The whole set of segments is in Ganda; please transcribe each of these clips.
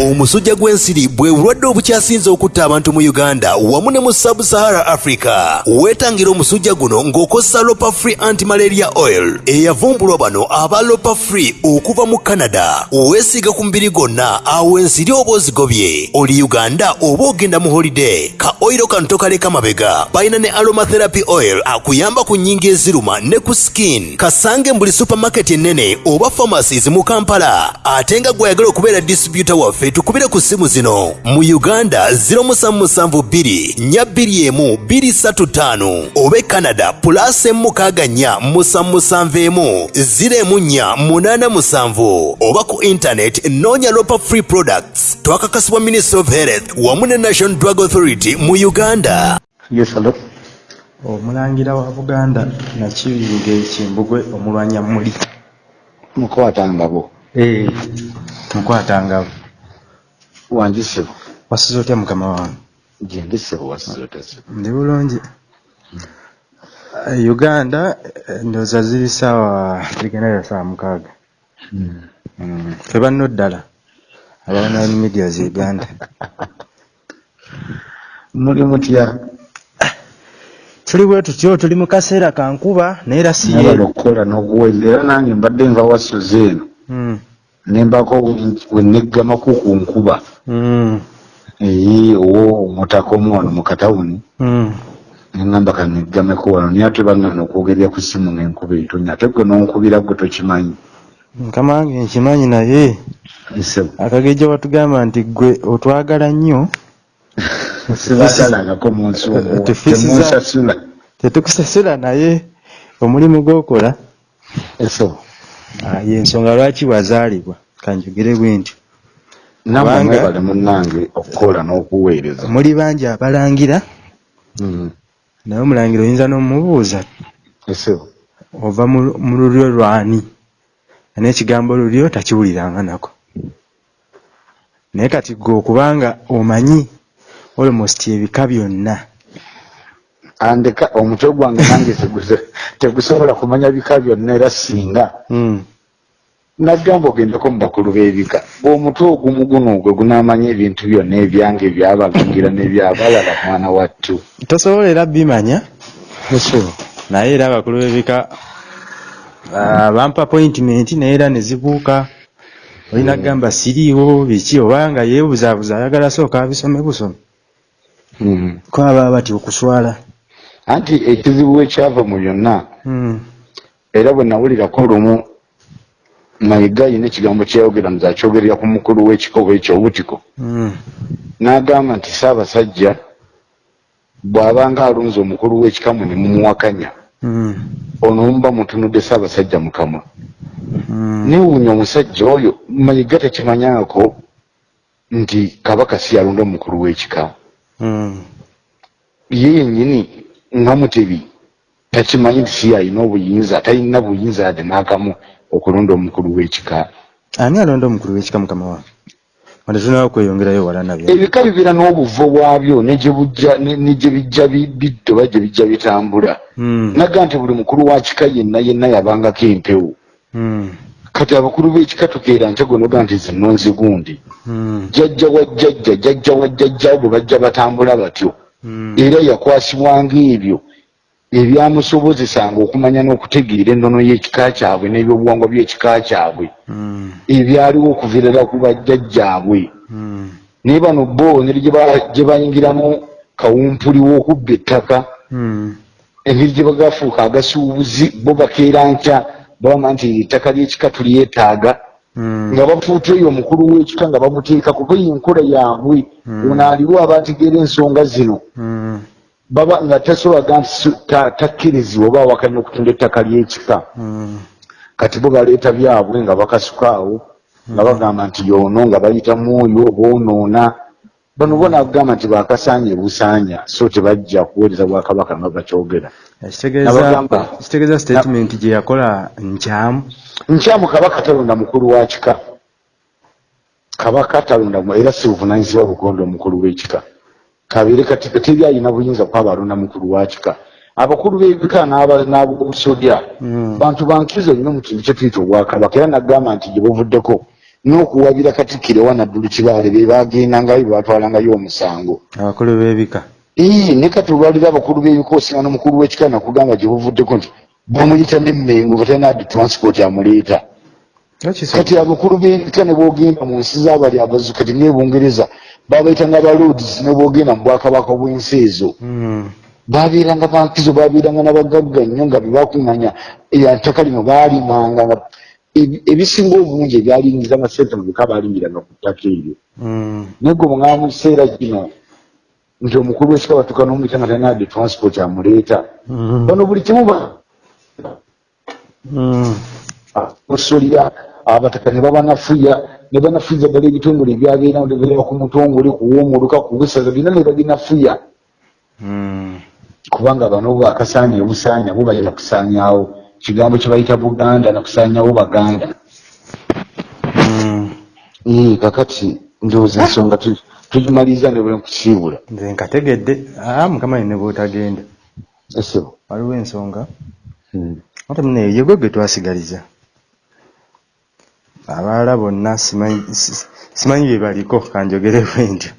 omusujja gw'ensiri bwe bulwadde obukyasinze okutta abantu mu uganda wamu ne mu sub-sahara africa weetangira omusujja guno ng'okozesa lopa free antimalaria oil eyavumbulwa bano aba lopa free okuva mu canada. Weesiiga ku mubiri gwonna awo ensiri oba ozigobye. Oli uganda oba ogenda mu holiday ka oyiro kano tokaleka mabega. Balina ne aromatherapy oil akuyamba ku nnyingi eziruma ne ku skin. Kasange buli supermarket ennene oba pharmacies mu kampala. Ate nga gweyagala okubeera distributor waffe tukubire ku ssimu zino. Mu uganda 077241 oba e canada plus emukaaga nnya musanmusanveemu 0487 oba ku internet noonya lopa free products. Twakakasibwa ministry of health wamu ne national drug authority mu uganda. Yes, omulangira wa buganda nakibinge kimbugwe omulwanya muli Mukwatangabo. Eh, mukwatangabo Wanjisebo. wasize otya mukama wange? Gendesebo wasizotese. ndi bulungi. Eh, uganda eh, ndowooza ziri saawa zigendayo saawa mukaaga. Mm, fe banno ddala abaonline media zi uganda. Muli mutya. tuli bwe tutyo tuli mu kaseera ka nkuba naye era si yeero okukola n'okuweza era nange mbadde nva wasuze eno. Mm, nembako weneggamaku ku nkuba. Mm, owo omutako ono mu katawuni mm. neŋŋamba kaneggameko wano naye ate baŋŋana okwogerera ku ssimu ng'enkuba etonya ate gwe n'onkubira gwe tokimanyi. Mukama wange nkimanyi naye. Akagejja watugamba nti gwe otwagala nnyo. Sibagalagako mu nsuubo Tefisi za- temunsasula. Tetukusasula naye. Omulimu gw'okola. Ah, yensonga lwaki wazaalibwa? Kanjogere bwe ntyo. Kubanga- mwebale munnange okukola n'okuweereza. Muli bangi abalangira. Mm. naye omulangira oyinza n'omubuuza ova mu lulyo lwani n'ekigambo lulyo takiwuliranga nako. Naye kati gwe okubanga omanyi almost ebika byonna andeka omutwe gwange nange tegusobola kumanya bika byonna era singa Mm, nagamba ogendeko mu bakulu b'ebika bw'omutwe ogumu guno gwe gunaamanya ebintu byonna ebyange ebyabagangira n'ebyabalala mwana wattu. Tosobola era bimanya? Naye era abakulu b'ebika ah, bampa appointment naye era ne zibuuka. Olina kugamba siriiwo biki? Obanga yeebuzaabuza ayagala sooka abisome busome. Mm. ko ababa bati okuswala anti ekizibu ekyava mu byonna Mm, era bwe nawulirako lumu mayiga yina ekigambo kyeyayogera nti akyogerera ku mukulu w'ekikobo ekyo obutiko. Mm, n'agamba nti ssaabasajja bw'abanga alonze omukulu w'ekikamu ne mumuwakanya mm, ono omuba mutunudde ssaabasajja mukamwa newuunya omusajja oyo mayiga tekimanyako nti kabaka si yalonda omukulu w'ekika. Ye yennyini nga mutebi takimanyi nti si yalina obuyinza talina buyinza yadde n'akamu okulonda omukulu w'ekika. Ani alonda omukulu w'ekika mukama wange? Wande tunawo kweyongerayo wala nabyo. Ebika bibeera n'obuvo bwabyo ne gye bijja bi- bidda oba gye bijja bitambula. Mm, naga nti buli mukulu wa kika yenna yenna yabangako empewo. Mm, kati abakulu b'ekika tukeera nte gonoga nti zinonzi gundi mm, jjajja wa jjajja jjajja wa jjajja bwe bajja batambula batyo era yakwasibwanga ebyo ebyamusobozesanga okumanya n'okutegeera ennono y'ekika kyabwe n'ebyobuwangwa by'ekika kyabwe. Mm, ebyaliwo okuviirira ku bajjajjaabwe. Mm, naye bano bo engeri gye ba- gye bayingiramu kawumpuli w'okubba ettaka. Engeri gye bagafuuka agasuubuzi bo bakeera nkya babama nti ettaka ly'ekika tulyetaaga nga bafuuta eyo omukulu w'ekika nga bamuteeka kuba eyo enkola yaabwe. Mm. ono aliwo abategeera ensonga zino. Mm, baba nga tasobolaga nti takkirizibwa oba awakanya okutunda ettaka ly'ekika. Kati bo baleeta byabwe nga bakasukaawo nga bagamba nti yoono nga bayitamu oyo boonoona bano bona agamba nti bakasaanya busaanya so tebajja kuweereza bwakabaka nga bakyogera. Nabagamba- ekitegeeza statement gye yakola nkyamu. Nkyamu kabaka talonda mukulu wa kika. Kabaka talonda mu- era si buvunanyizibwa bugonda omukulu w'ekika. Kabeere kati teri alina buyinza kwaba alonda mukulu wa kika. Abakulu b'ebika n'aba- n'abobusodya Mm. bantu bankiriza nnyo mu kintu kye tuyita obwakabaka. Era nagamba nti gye buvuddeko n'okuwabira katikkiro wanaddulu kibaale be bagendangayo be batwalangayo omusango. Abakulu b'ebika. Ii, ne kati olwaliro abakulu b'ebika osinga n'omukulu w'ekika nakugamba gye buvuddeko nti bamuyita n'emmengo batanadde transport amuleeta. Kati abakulu b'ebika ne boogenda mu nsi z'abali abazu kati ne bungereza babayita nga baloads ne boogenda mu bwakabaka bw'ensi ezo. Mm. babeeranga bankizo babeeranga n'abagagga nnyo nga bebakuŋŋanya ettaka lino baalimanga ebisinga obungi ebyalingiza amasente mu bika baalindiranga ku ttaka eryo Mm. naye gwe bwengaba mu kiseera kino nti omukulu w'ekika batuuka n'omuyita nga tanadde transport amuleeta Mm. bano buli kimu ba Mm. osolya abataka ne babanafuya ne banafuyiza ddala ebitongole ebyabeera nebeera ku mutongole kuwomuluka ku busaza byonna ne babinafuya Mm. kubanga bano bakasaanya obusaanya bo bayita kusaanyaawo kigambo kye bayita buganda nakusaanyaawo baganda Mm. ee kakati ndowooza ensonga tu- tugimaliriza ne bwe nkukiibula nze nkategedde. Mukama ne bwotagenda esebo waliwo ensonga? Ate muno eyo gwe twasigaliza. Abalala bonna simanyi si- simanyi bye baliko kanjogere bwe ntyo.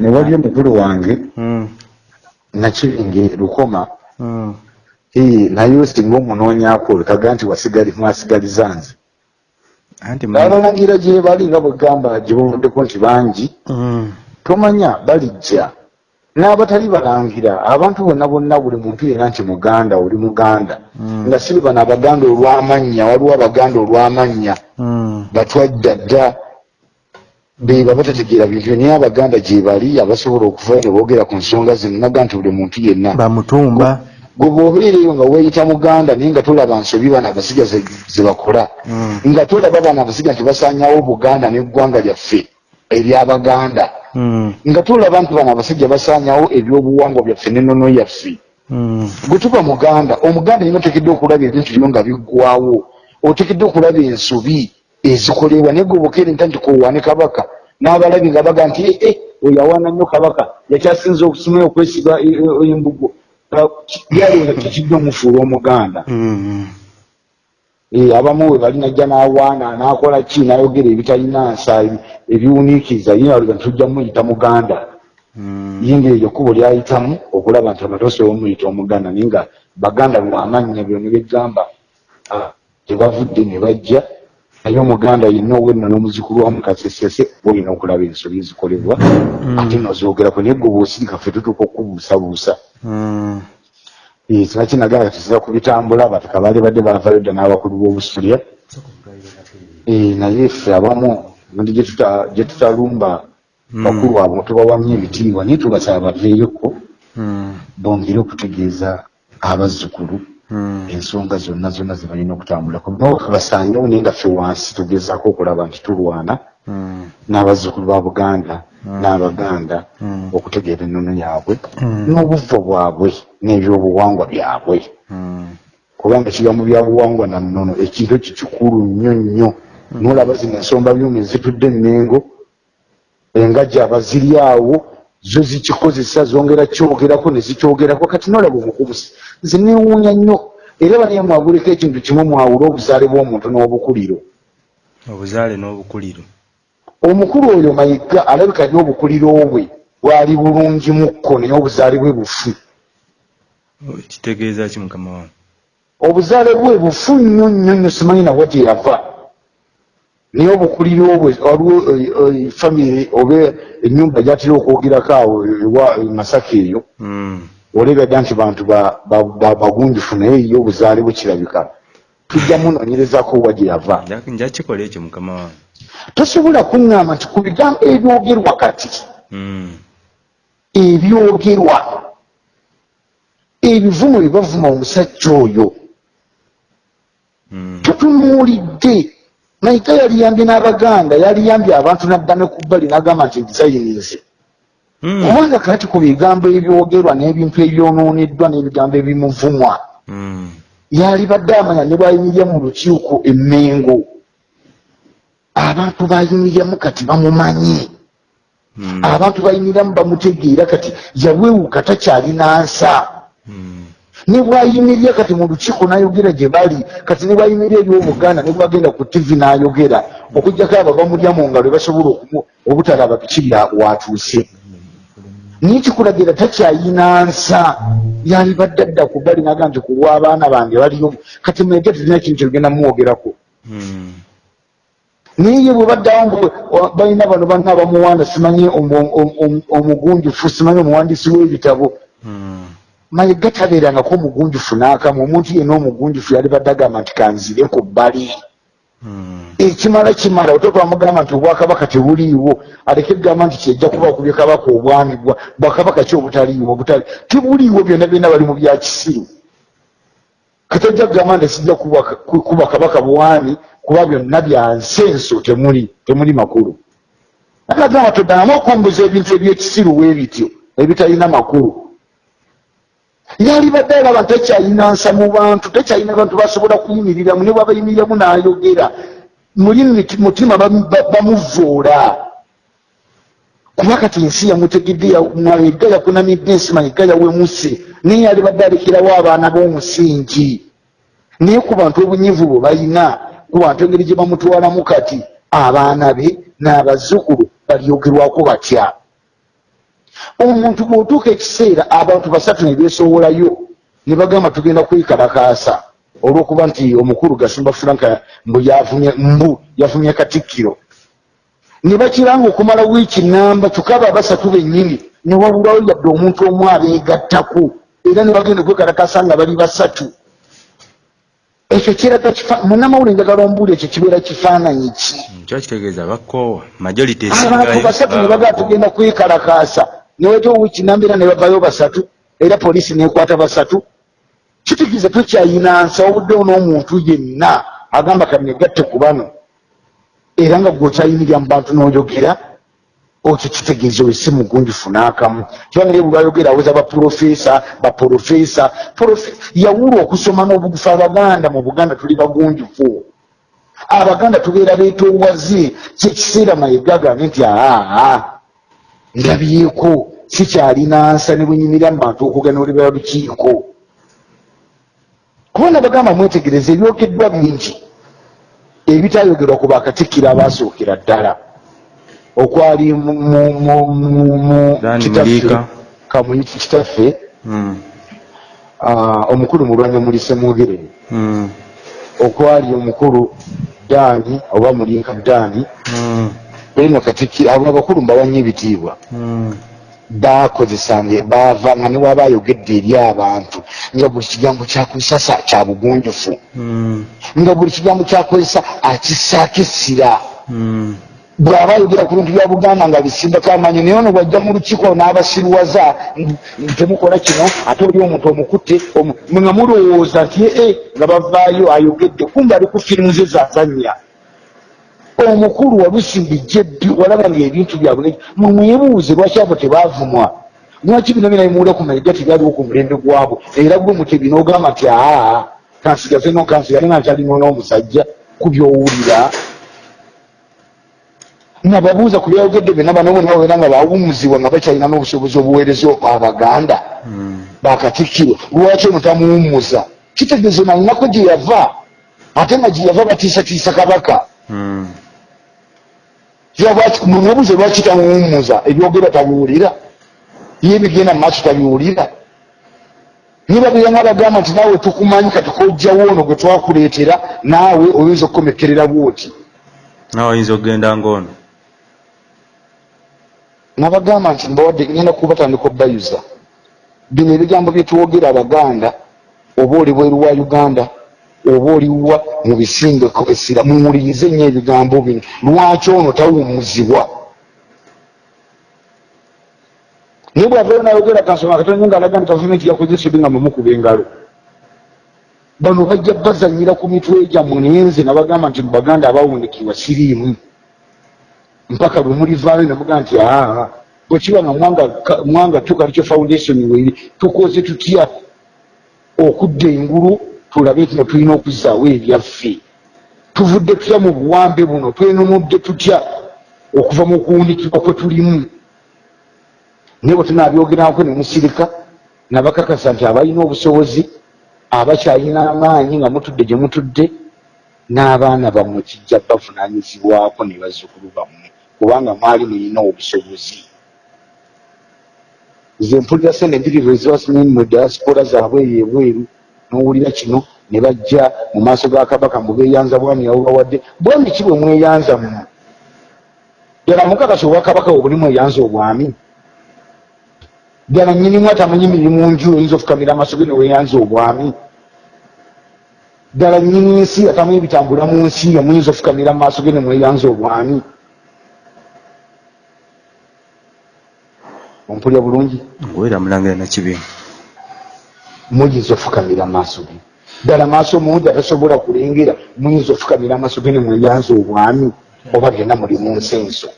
Ne wali omukulu wange Mm. nakiringe lukoma naye singa omunoonyaako olekaga nti wasigali mwasigaliza nze anti mu- n'abalangira gye bali nga bwegamba gye bavuddeko nti bangi Mm. tomanya balijja n'abatali balangira abantu bonna bonna buli muntu yera nti muganda oli muganda. Mm. nga si bano abaganda olw'amannya waliwo abaganda olw'amannya Mm. batwadda dda beba batategeera bintu naye abaganda gye bali abasobola okuvayo ne boogera ku nsonga zino naga nti buli muntu yenna bamutumba gwe bw'obeereyo nga weeyita muganda naye nga tolaba nsobi bano abasiga ze bakola Mm. nga tolaba bano abasiga nti basaanyawo buganda n'eggwanga lyaffe ery'abaganda Mm. nga tulaba nti bano abasajja basaanyawo ebyobuwangwa byaffe n'ennono yaffe Mm. gwe tuba muganda omuganda yina otekedde okulaba ebintu byo nga biggwawo otekedde okulaba ensobi ezikolebwa naye gwe bokerenta nti kowaane kabaka n'abalabi nga baga nti "Eh, eh, oyo awaana nnyo kabaka yakyasinza okusoma okwesiga e- e- embugo byalowooza kikidde omufuula omuganda Mm. Eh, abamu we bali najja n'awaana n'akola ki n'ayogera ebitalina nsa ebi- ebiwuniikiriza ye aliga nti tujja muyita muganda Mm. yinga eryo kkubo lyayitamu okulaba nti amatoosa omuyita omuganda naye nga baganda lwamannya byo ne begamba ah, tebavudde ne bajja naye omuganda yenna owenna n'omuzukulu wamu kasesese olina okulaba ensobi ezikolebwa ate nozoogerako naye gwe bwosirika ffe tutuuka okubuusabuusa Mm. singa kinagala tusiza ku bitambula bataka baali badde bavayo dda n'abakulu b'obusulya naye ffe abamu ndi gye tuta- gye tutalumba bakulu abo tubawamya ebitiibwa naye tubasaba baveeyoko Mm. bongere okutegeeza abazzukulu Mm. Ensonga zonna zonna ze balina okutambulako. Nokabasangewo naye nga ffe wansi tugezaako okulaba nti tulwana. Mm. n'abazzukulu ba buganda n'abaganda Mm. okutegeera ennono yaabwe n'obuvo bwabwe n'ebyobuwangwa byabwe. Kubanga ekigambo byabuwangwa na nnono ekintu ekyo kikulu nnyo. Nnyo nolaba zino ensomba byuma ezitudde enmengo engajja abaziri awo zo zikikozesa zongera kyogerako ne zikyogerako. Kati nolaba omukubusi nze newuunya nnyo. Era banaye mwaguleko ekintu kimu mwawula obuzaale bw'omuntu n'obukuliro. Obuzaale n'obukuliro. Omukulu oyo mayiga alabika nyo obukuliro bwe bwali bulungi mukko naye obuzaale bwe bufu. Kitegeeza ki mukama wange? Obuzaale bwe bufu nnyo nnyo nnyo simanyi nawa gye yava naye obukuliro bwe waliwo eh, eh, famire oba ennyumba gyatera okwogerako awo ewa e masaka eyo Mm. olebya dda nti bantu ba- ba- ba- bagunjufu naye ye obuzaale bwe kirabika tujja munoonyerezako wa gye yava Nja- nja kikola ekyo mukama wange tosobola kuŋŋamba nti ku bigambo ebyogerwa kati Mm. ebyogerwa ebivumo bye bavuma omusajja oyo Mm. Tutunuulidde mayiga yaliyambye n'abaganda yaliyambye abantu naddame ku bbali n'agamba nti designings Mm. kubanga kati ku bigambo ebyogerwa n'ebintu ebyonooneddwa n'ebigambo ebimuvumwa Mm. yalibadde amanya ne bwayimirya mu lukiiko emmengo abantu bayimiryamu kati bamumanyi Mm. abantu bayimiriramu bamutegeera kati yawewuka takyalina nsa. Ne bwayimirira kati mu lukiiko n'ayogera gye bali kati ne bwayimirira eri obuganda ne bwagenda ku tivi n'ayogera okugjako abo bamulya mu ngalo basobola okumu- obutalaba biki bya watuuse naye kikulagira takyayina nsa yalibadde adda ku bali naga nti kulwa abaana bange baliyo kati mwege tulina kintu kyogenda mumwogerako Mm. naye ye bwe baddawo mbu wa- balina bano banna abamuwanda simanyi omu- omugunjufu simanyi omuwandiisi w'ebitabo Mm. Mayiga tabeerangako omugunjufu n'akamu. Omuntu yenna omugunjufu yali badde agamba nti kanzire ku bbali. Mm. ekimala kimala otoka wamugamba nti obwakabaka tebuliiwo. Aleke kugamba nti kyejja kuba okubye kabaka obwami bwa- bwakabaka ki obutaliiwo obutali tibuliiwo byonna byonna bali mu bya kisiru katajja kugamba nti sijja kuba kabaka bwami kuba byonna bya nsenso temuli temuli makulu. Agamba toddanamu okumbuza ebintu ebyekisiru bwe bityo ebitalina makulu yali badde alaba tekyalina nsa mu bantu tekyalina bantu basobola kuyimiriramu ne bwabayimiriramu n'ayogera. Muli mutima bamu- ba- bamuvoola kuba kati ensi yamutegedde ya- mayiga yakunamidde ensi mayiga yawemuse. Naye yali badde alekerawo abaana b'omusingi. Naye ku bantu obunyivu bwe balina ku bantu engeri gye bamutwalamu kati abaana be n'abazzukulu balyogerwako batya omuntu bw'otuuka ekiseera abantu basatu ne beesowolayo ne bagamba tugenda kwekalakaasa olw'okuba nti omukulu gasumba franka mbu yavumye mbu yavumye katikkiro. Ne bakiranga okumala wiiki namba tukaba basatu bennyini ne wabulawo yadde omuntu omu abeegattako era ne bagenda okwekalakaasa nga bali basatu. Ekyo kiraga munnamawulire njagala ombuuli ekyo kibeera kifaananyi ki? Kyo kitegeeza bakkoowa majority abantu basatu ne bagaa tugenda kwekalakaasa neweta owiki nambeera ne bavayo basatu era poliisi nekwata basatu. Kitegeeza tokyayina nsa obuddewo n'omuntu yenna agamba kanegatte ku bano. Era nga gweokyayimirira mu bantu n'oyogera okyo kitegeeza oyo si mugunjufu n'akamu kibanga bwe bayogera aweza baprofesa Profe- yawula okusoma n'obugufu. Abaganda mu buganda tuli bagunjufu. Abaganda tubeera beetoowaze kyekiseera mayiga agambe nti aa ndabyeko sikyalina nsa ne bwenyimirira mu bantu okuganuulibwa lukiiko kubona bagamba mwetegereza ebyogeddwa bingi ebitayogerwa ku bakatikkiro abaasookera ddala okwali kitaffe Muliika. kamuyiki kitaffe Mm. ah, omukulu mulwanya mulise mwogerere Mm. okwali omukulu daani oba muliika daani Eno katikkiro abo abakulu mbawanya ebitiibwa Mm. bakozesanga baavanga ne waba ayogedde eri abantu nga buli kigambo kyakozesa sa- kya bugunjufu Mm. nga buli kigambo kyakozesa akissaako essira Mm. bw'aba ayogera ku bintu bya buganda nga bisimbako amanyi naye ono bwajja mu lukiiko n'abasiruwaza n- temukola kino ate oli omuntu omukutte nga mulowooza nti ee nga bavaayo ayogedde kumbe ali ku firimu ze zazannya omukulu walusimbijja ebbi walaba nga ebintu byabwe mwe mwebuuze lwaki abo tebaavumwa lwaki bino bina bimuwula ku mayiga tebyaliwo ku mulembe gwabwe? Era gwe mutebi n'ogamba nti aa kansigaze no kansigale nga nkyalino n'omusajja ku byowulira. Nababuuza ku byayogedde byonna bano bonna babeera nga bawumuzibwa nga bakyalina n'obusobozi obuweereza abaganda Mm. bakatikkirwa. Lwaki ono tamuwummuza kitegeeza nalinako gye yava. Ate nga gye yava batiisatiisa kabaka Munobuze lwaki tamuwummuza ebyogera tabiwulira ye bigenda mu maaso tabiwulira niba beyanga bagamba nti naawe tukumanyi kati kojjawo ono gwe twakuleetera naawe oyinza okukomekerera bwoti? Nawe oyinza okugenda ngaono nabagamba nti mbawadde ngenda kubatandika obbayuza bino ebigambo byetwogera abaganda oba oli bweru wa uganda oba oliwa mu bisinga essira muwulirize nnyo ebigambo bino. Lwaki ono tawummuzibwa? Naye bwavayo nayogera kansoma katonda nga alaga nti gavumenti yakozesa ebi nga mumukuba engalo. Bano bajja bazanyira ku mitwe gyammwe naye nze nabagamba nti mu baganda abawundikibwa siriimu. Mpaka lwe mulivaayo nemuga nti aa bwekiba nga mwanga- ka- mwanga tukalikyo foundation weri tukoze tutya? Okudda engulu tulabe nti tulina okuzaawo ebyaffe. Tuvudde tutya mu buwambe buno? Twenunudde tutya okuva mu kuwunikibwa kwe tulimu? Naye bwe tunabyogerako ne musirika nabakakasa nti abalina obusobozi abakyalina amaanyi nga mutudde gye mutudde n'abaana bammwe kijja bavunanyizibwako ne bazzukulu bammwe kubanga mwali mulina obusobozi. Nze mpulira sente mpitirivu ezibasimini mu diaspora zaabwe eyo ebweru n'owulira kino ne bajja mu maaso ga kabaka mubeeyanza bwami yabubawadde bwami ki bwe mweyanza muno ddala mukakasi obwakabaka bwe buli mweyanza obwami. Ddala nyinimu atamanyi mirimu nju oyinza ofukamira amaaso ge ne weeyanza obwami. Ddala nyini nsi atamanyi bitambula mu nsi nga muyinza ofukamira mu maaso ge ne mweyanza obwami. Ompulya bulungi? Ngwera mulangira nakibi muyinza ofukamira amaaso ge. Ddala maaso mungi atasobola kulengera muyinza ofukamira amaaso ge ne mweyanza obwami oba byonna muli mu nsi enso.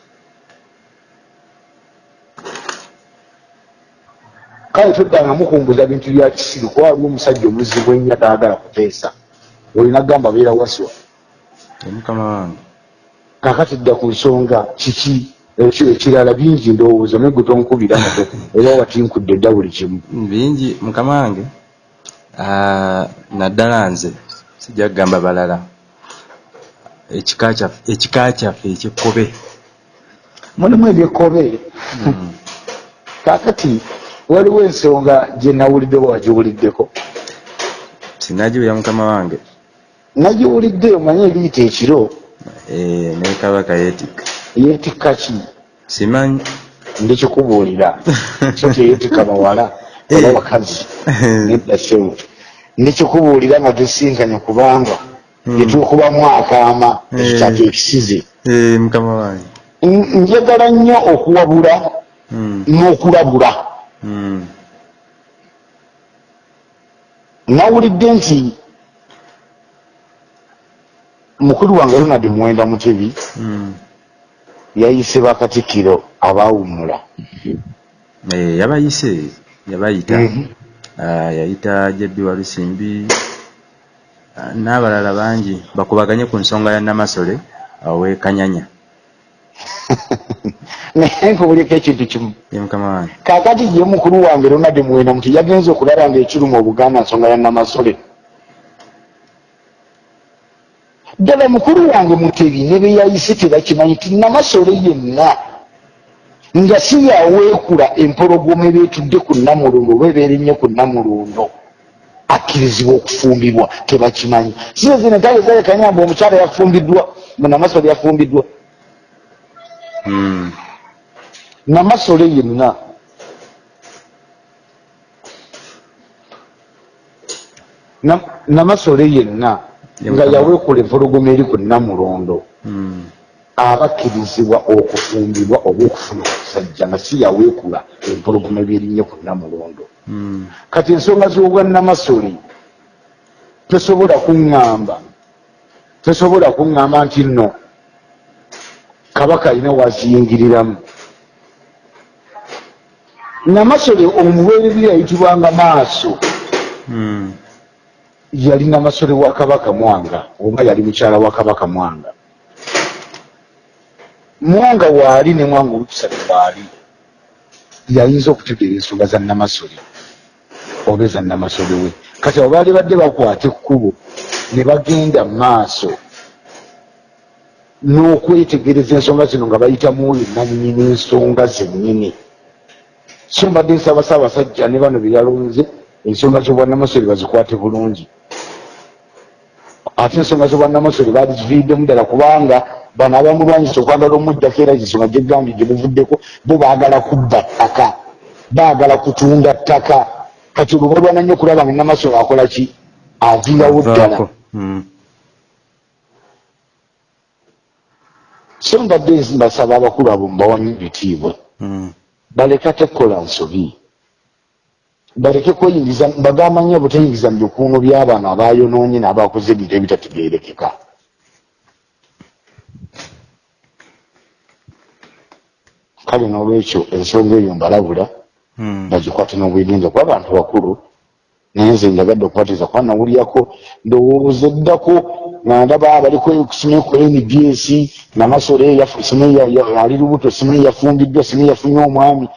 Kale toddanga mukunguza bintu bya kisiru kuba waliwo omusajja omuzibu ennyo ataagala kuteesa. Olina gamba beera waswa. Mukama wange. Kakati dda ku nsonga kiki? Ekirala bingi ndowooza naye gwe tonkubira oba watinkudde dda buli kimu. Bingi mukama wange naddala nze sijja kugamba balala. Ekika kyaffe ekyekkobe mulimu ebyekkobe Mm. kakati waliwo ensonga gye nawulidde wagiwuliddeko. Sinagiwulira mukama wange. Nagiwulidde omanye eriyita ekiro? Eh, ne kabaka yeetikka. Yeetikka ki? Simanyi. Ndikikubuulira so teyeetikka bawala. Oba bakazi. Nedda sewo ndikikubuulira nga tesinkanye kubanga Mm. yetukubamu akaama Eh. ekitatu ekisize. Eh, mukama wange. Njagala nnyo okuwabula Mm, n'okulabula. Mm, nawulidde nti mukulu wange ronald muwenda mutebi yayise bakatikkiro abaawumula Eh, yabayise yabayita. Mhm. Yayita jebbi walusimbi. Ah, n'abalala bangi bakubaganye ku nsonga ya namasole awe kanyanya. Naye nkubulyeko ekintu kimu. Kaakati ye mukulu wange ronald muwenda muti yagenze okulaba nga ekiruma obuganda nsonga ya namasole. Ddala mukulu wange mutebi ne be yayise tebakimanyi ti namasole yenna nga si yaweekula empologoma ebeetudde ku namulondo oba ebeerennye ku namulondo akkirizibwa okufumbibwa tebakimanyi. Size zino entale zalekanyamba omukyala yafumbiddwa namasole yafumbiddwa Mm, namasole yenna Na- namasole yenna Ye nga yaweekula empologoma eri ku namulondo mm, abakkirizibwa okufumbibwa oba okufuna okusajja nga si yaweekula empologoma ebyerinnye ku namulondo. Mm. kati ensonga z'obwa namasole tosobola kuŋŋamba tosobola kuŋŋamba nti nno kabaka alina waziyingiriramu namasole omubeerebi yayitibwanga maaso. Mm, yali namasole wa kabaka mwanga oba yali mukyala wa kabaka mwanga mwanga waali ne mwanga olukusatu waali. Yayinza okutegeera ensonga za namasole oba eza namasole we. Kati abo baali badde bakwata ekkubo ne bagenda mu maaso n'okwetegereza ensonga zino nga bayitamu oyo nannyini ensonga zennyini. So mbadde nsaba ssaabasajja ne bano be yalonze ensonga z'obwannamasole bazikwate bulungi. Ate ensonga z'obwannamasole baziviiriddemu ddala kubanga bano abamulwanyisa okwagala omuddako era ensonga gyegambye gye buvuddeko bo baagala kubba ttaka baagala kutunda ttaka. Kati olwo balwana nnyo okulaba nga namasole akola ki? Aviirawo ddala Vaako. Mm, so mbadde mbasaba abakulu abo mbawamu ebitiibwa. Mm. baleke tekola nsobi. Baleke kweyingiza bagamba nnyo obuteyingiza mu bikuuno by'abaana abayonoonye n'abakoze ebintu ebitategeerekeka kale n'olwekyo ensonga eyo mbalabula bagikwate n'obwegenza kuba abantu bakulu naye nze njagadde okukwatiza kuba nawulyako ndowooza eddako nga ndaba abaliko simanyi ku nbs namasole ali lubuto simanyi yafumbiddwa simanyi yafunye omwami.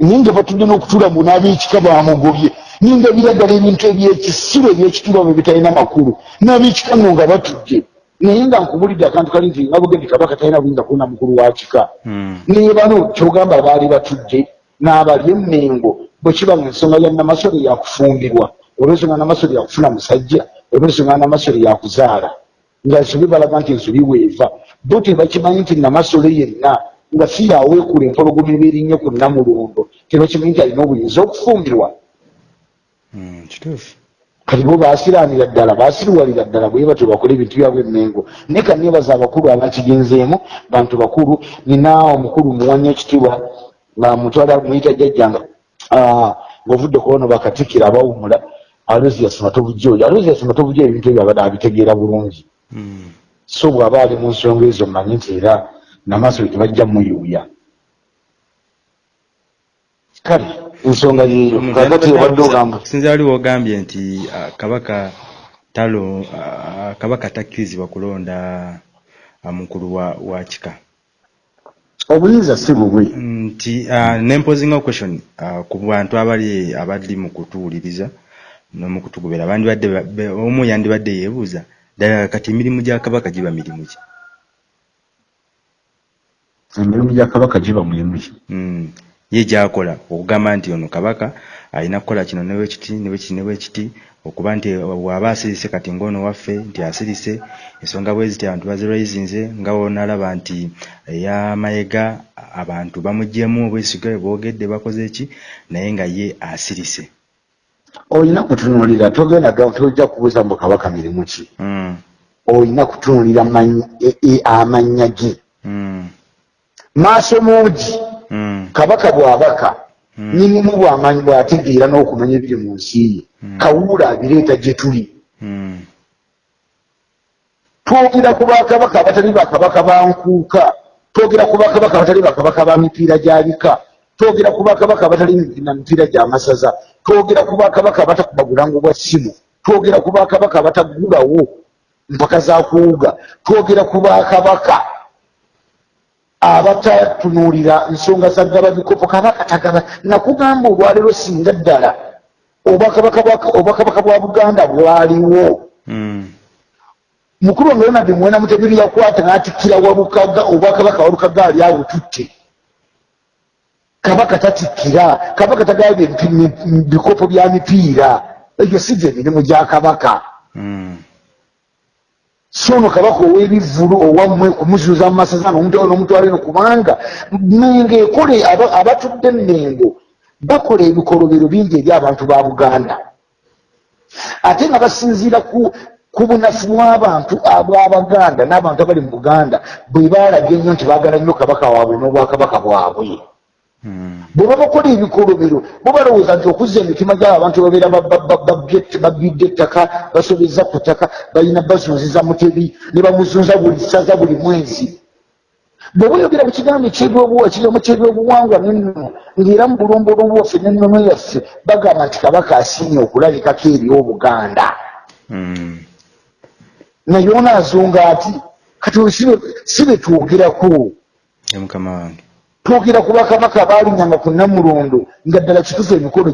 Ninga batulina okutula mu n'ab'ekika bamugobye. Ninga biraddala ebintu ebyekisibo ebyekitulwa bwe bitalina makulu. N'ab'ekika nno nga batudde naye nga nkubulidde akantu kali nti nga bugendi kabaka talina buyinza kuona mukulu wa kika. Mm. naye bano kyogamba baali batudde n'abalya emmengo bwe kiba nga ensonga ya namasole yakufumbirwa oba ensonga namasole yakufuna musajja oba ensonga namasole yakuzaala. Nga ensobi balaga nti ensobi weeva. Bo tebakimanyi nti namasole yenna nga si yaweekula empologoma ebeerinnye ku namulondo tebakimanyi nti alina obuyinza okufumbirwa. Mm, kituufu kati bo baasiraanira ddala baasiriwalira ddala bwe batyo bakole ebintu byabwe emmengo naye kanebaza abakulu abakigenzeemu bantu bakulu nina omukulu muwanya ekitiibwa nga mutwala muyita jjajjanga ah, ng'ovudde kubono bakatikira abawumula. Alozias matobujja oyo alozias matobujja ebintu ebyo abadde abitegeera bulungi. Mm. so bw'aba ali mu nsonga ezo mmanyi nti era namaaso tebajja muyuuya. Kale ensonga yeeyo kakati obadde ogamba okusinzira wali wogambye nti ah, kabaka talo ah, kabaka takkirizibwa kulonda ah, mukulu wa, kika. Obuyinza si bubwe nti nempozinga question ku bantu abali abali mu kutuwuliriza n'omukutugobera bandibadde omu yandibadde yeebuuza ddala kati emirimu gya kabaka giba mirimu ki? Emirimu gya kabaka giba mulimu ki? Mm. Ye gyakola okugamba nti ono kabaka alina kukola kino ne bwekiti ne bwekiti ne bwekiti okuba nti bw'aba asirise kati ng'ono waffe nti asirise ensonga bwe ziti abantu baziraizinze nga wonalaba nti eyamayega abantu bamugyemu obwesiga boogedde bakoze ki naye nga ye asirise olina kutunuulira togenda tojja kubuuza mbu kabaka mirimu ki Mm. olina kutunuulira e- e- amannya ge Mm. maaso muugi Mm. Kabaka bw'abaka nyinimu bw'amanyi bw'ategeera n'okumanya ebiri mu nsi ye? Kawuula abireeta gye tuli. Mm. twogera ku bakabaka abatali bakabaka ba nkuuka. Twogera ku bakabaka abatali bakabaka ba mipiira gya bika. Twogera ku bakabaka abatali na mipiira gya masaza. Twogera ku bakabaka abatakuba bulango bwa ssimu. Twogera ku bakabaka abatagulawo mpaka za kuwuga twogera ku bakabaka abatatunuulira nsonga za gaba bikopo kabaka tagaba nakugamba olwaleero singa ddala obwakabaka bwa- buganda bwaliwo. Mm. mukulu wange ronald mwena mutebiri yakwata n'atikkira walukaga obwakabaka walukaga ali abututte kabaka tatikkira kabaka tagabye bikopo bya mipiira. Egyo si gye mirimu gya kabaka. Mm. So ono kabaka ow'ebivulu owammwe kumuzuuza mu masaza n'omutwala n'omutwala eno kubanga mengo ekole aba- abatudde mengo bakola ebikolobero bingi eri abantu ba buganda ate nga basinziira ku bunafu bw'abantu ab'abaganda n'abantu abali mu buganda bwe baalaga ennyo nti baagala nnyo kabaka waabwe n'obwakabaka bwabwe. Bwe babakola ebikolobero bo balowooza nti okuzza emitima gyabo abantu babeera babbidde ettaka basobeza ku ttaka balina bazunziza mutebi ne bamuzunza buli ssaza buli mwezi. Bwe bayogera ku kigambo ekigambo kyebyobuwangwa nennono ng'era mu bulombolombo waffe n'ennono yaffe bagamba nti kabaka asiimye okulabikako eri obuganda Mm. naye onaazonga ati kati si be- twogerako. Mukama wange twogera ku bakabaka baalinyanga ku namulondo nga ddala kitufu emikolo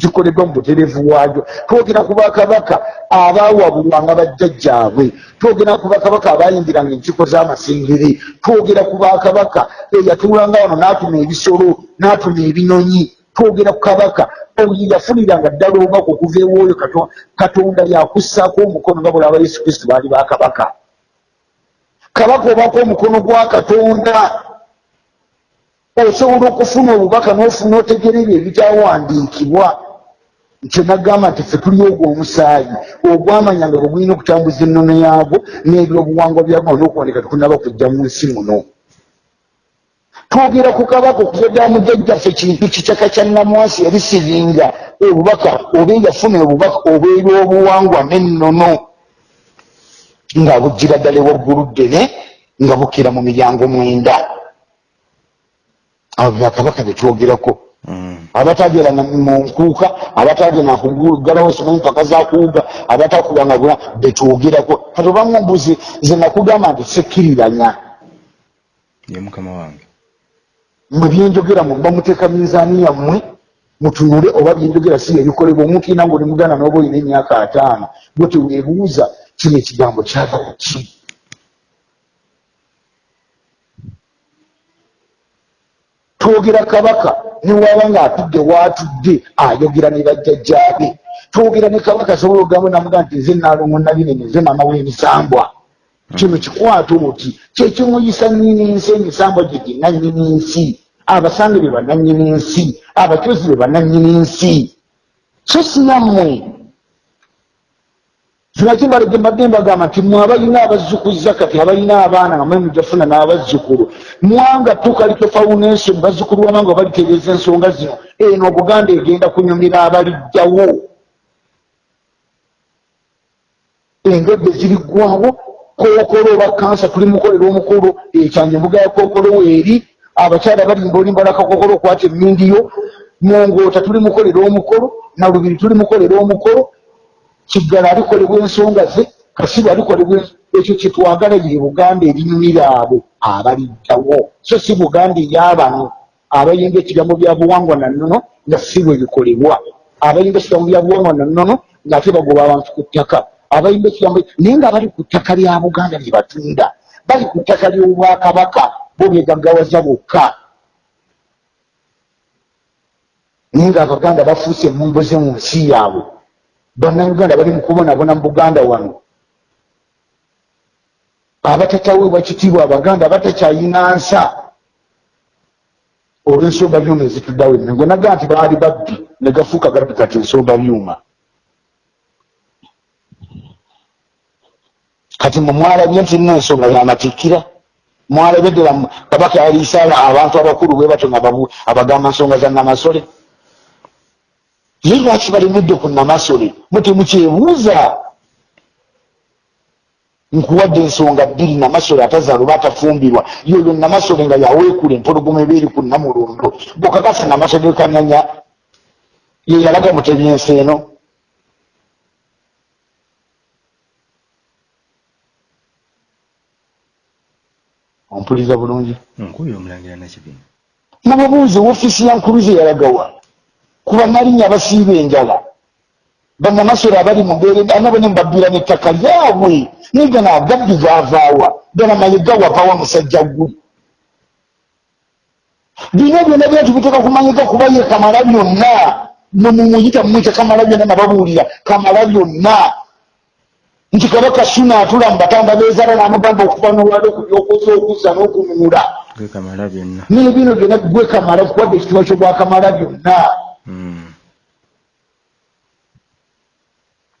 gikoleddwa mu butereevu waayo twogera ku bakabaka abaawabulwanga bajjajjaabwe. Twogera ku bakabaka abayimbiranga enkiiko z'amasengere twogera ku bakabaka eyatuulanga wano n'atuma ebisolo n'atuma ebinyonyi. Twogera ku kabaka oyo yafuniranga ddala obubaka okuva ewooyo Kato- katonda yakussaako omukono nga bwolaba yesu kristo baali bakabaka kabaka. Obako omukono gwa katonda osobola okufuna obubaka n'ofuna otegera ebyo ebikyawandiikibwa nkyo nagamba nti ffe tuli ogwo omusaayi ogwamanya nga bwegulina okutambuza ennono yaagwo n'ebyobuwangwa byagwo n'okuwandika tekunaba kujja mu nsi muno. Twogera ku kabaka okuva mujjajjaffe kintu kikyaka kya namwasi yali siringa obubaka oba yafuna obubaka obw'ebyobuwangwa n'ennono nga bugira ddala ewaggulu ddene nga bukira mu miryango mwenda abo bakabaka betwogerako abatagera na- mu nkuuka abatagenda kugalawo simanyi mpaka zakuwuga abatakubanga bula betwogerako kati obamu mbuzi ze nakugamba nti sekkiriranya. Ye mukama wange. Mwe byenjogera muba muteeka minzaani yammwe mutunule oba byenjogera si ebikolebwa omuntu ina ngaoli muganda noba olina emyaka ataano bwe teweebuuza kino ekigambo kyava ku ki twogera kabaka newaba nga atudde waatudde ayogera ne bajjajjaabe. Twogera ne kabaka asobola ogambo namuga nti nze naalongo nabinene nze maama w'emisambwa. Kino kikwata oti kyekimuyisa nnyini nsi emisambwa gye ginnannyini nsi. Abasange be bannannyini nsi abacozi be bannannyini nsi. So sinammwe kinaki mbalege mbadde mbagamba nti mwe abalina abazzukuza kati abalina abaana nga mwe mujafuna n'abazzukulu mwanga tukalito foundation bazzukulu bamanga balitegeeza ensonga zino. Eno obuganda egenda kunyumira abalijjawo. Engedde ziriggwawo kookolo oba kansa tuli mukolera omukulu ekyanja embuga ya kookolo weeri abakyala balimba olimbala kakookolo okwata emmindiyo mongoota tuli mukolera omukolo nalubiri tuli mukolera omukolo kiggala alikolebwa ensonga ze kasibu alikolebwa ekyo kyetwagala ye buganda erinyumira abo abaliddawo so si buganda eyabano abayimba ekigambo bya buwangwa nannono nga si bwe bikolebwa abayimba ekigambo bya buwangwa nannono ngaate bagoba abantu ku ttaka. Abayimba ekigambo naye nga bali ku ttaka lya buganda lye batunda. Bali ku ttaka ly'obwakabaka bo begaggawaza bokka. Naye nga abaganda bafuuse emumboze mu nsi yaabwe bannayuganda bali mukubonabona mu buganda wano. Abatataweebwa kitiibwa abaganda batakyayina nsa. Olw'ensomba byuma ezituddawo emengo naga nti baali babbi ne gafuuka gabbi kati ensomba byuma kati mwe mwalabye nti nina ensonga yamatikkira mwalabye ddala kabaka yaliisa abantu abakulu bwe batyo nga abagamba nsonga za namasole naye lwaki balemedde ku namasole mutemukyebuuza nkuwadde ensonga bbiri namasole atazaala oba atafumbirwa. Yoyo namasole nga yaweekula empologoma eba eri ku namulondo bwekakasa namasole kananya ye yalaga mutebyensi eno. Ompuliriza bulungi. Nkubye omulangira nakibina nababuuzi woofiisi ya nkuluze yalagawa kuba nalinnya abasiiba enjala bannamasole abali mu mbeera anabo ne mbabbiira n'ettaka lyabwe naye gano agabbi gaavaawa gana mayiga wavawa musajja gwe bino byonna byati biteeka kumanyika kuba ye kamala byonna. Nemumuyita mumwita kamala byonna nababuulira kamala byonna. Nti kabaka suna atula mu batanda beezaala n'amugamba okuva nolwali okubyokoza okuzza n'okununula. Gekamala byonna. Gwe kamala kuwadde ekitiibwa kyobwakamala byonna Mm.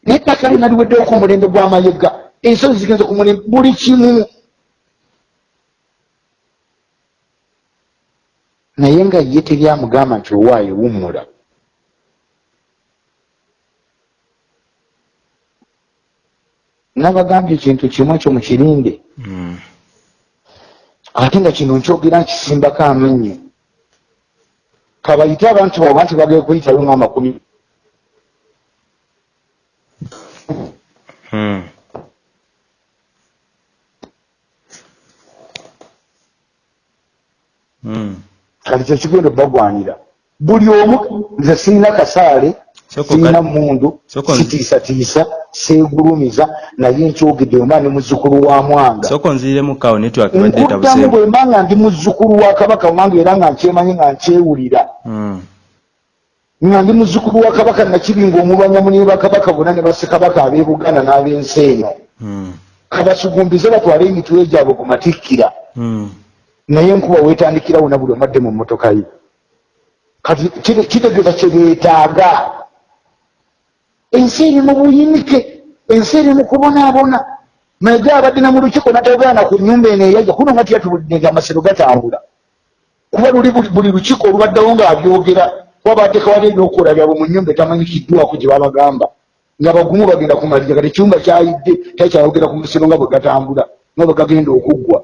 nettaka lina liweddeko omulembe gw'amayiga ensozi zigenze ku mulembe buli kimu. Naye nga ye teryamugamba nti owaayo wummula nabagambye ekintu kimu ekyo mukirinde Mm. ate nga kino nkyogera nkisimbako amannyo kabayite abantu baabwe nti bagee kuyitayo ng'amakumi Mm. Mm. kati kyekigenda obbagwanira buli omu nze sirina kasaale sirina kale- mundu Soko- sitiisatiisa seegulumiza naye nkyogedde wemba ndi muzzukulu wa mwanga. Nkuddamu bwemba nga ndi muzzukulu wa kabaka wange era nga nkyemanyi nga nkyewulira. Mm. nga ndi muzzukulu wa kabaka nakibinga omulwanya muni bakabaka bonna ne bassekabaka ab'e buganda n'ab'ensi eno. Mm. kabasugumbize batwale emitwe gyabwe ku matikkira. Mm. naye enkuba weetandikira wona buli omadde mu mmotoka ye. Kati kite- kitegeeza kyebeetaaga ensi eri mu buyinike ensi eri mu kubonaabona. Mayiga abadde na mu lukiiko natagaana ku nnyumba eno eyajja kuno nga tyatulidde nga amasiro gatambula. Kuba luli buli- lukiiko olubaddewo ng'abyogera kuba bateekawali ebyokukola byabwe mu nnyumba etamanyikiddwako gye babagamba. Nga bagumu bagenda kumaliriza kati ekiwumba kyayidde takyayogera ku masiro nga bwe gatambula nga bwe gagenda okuggwa.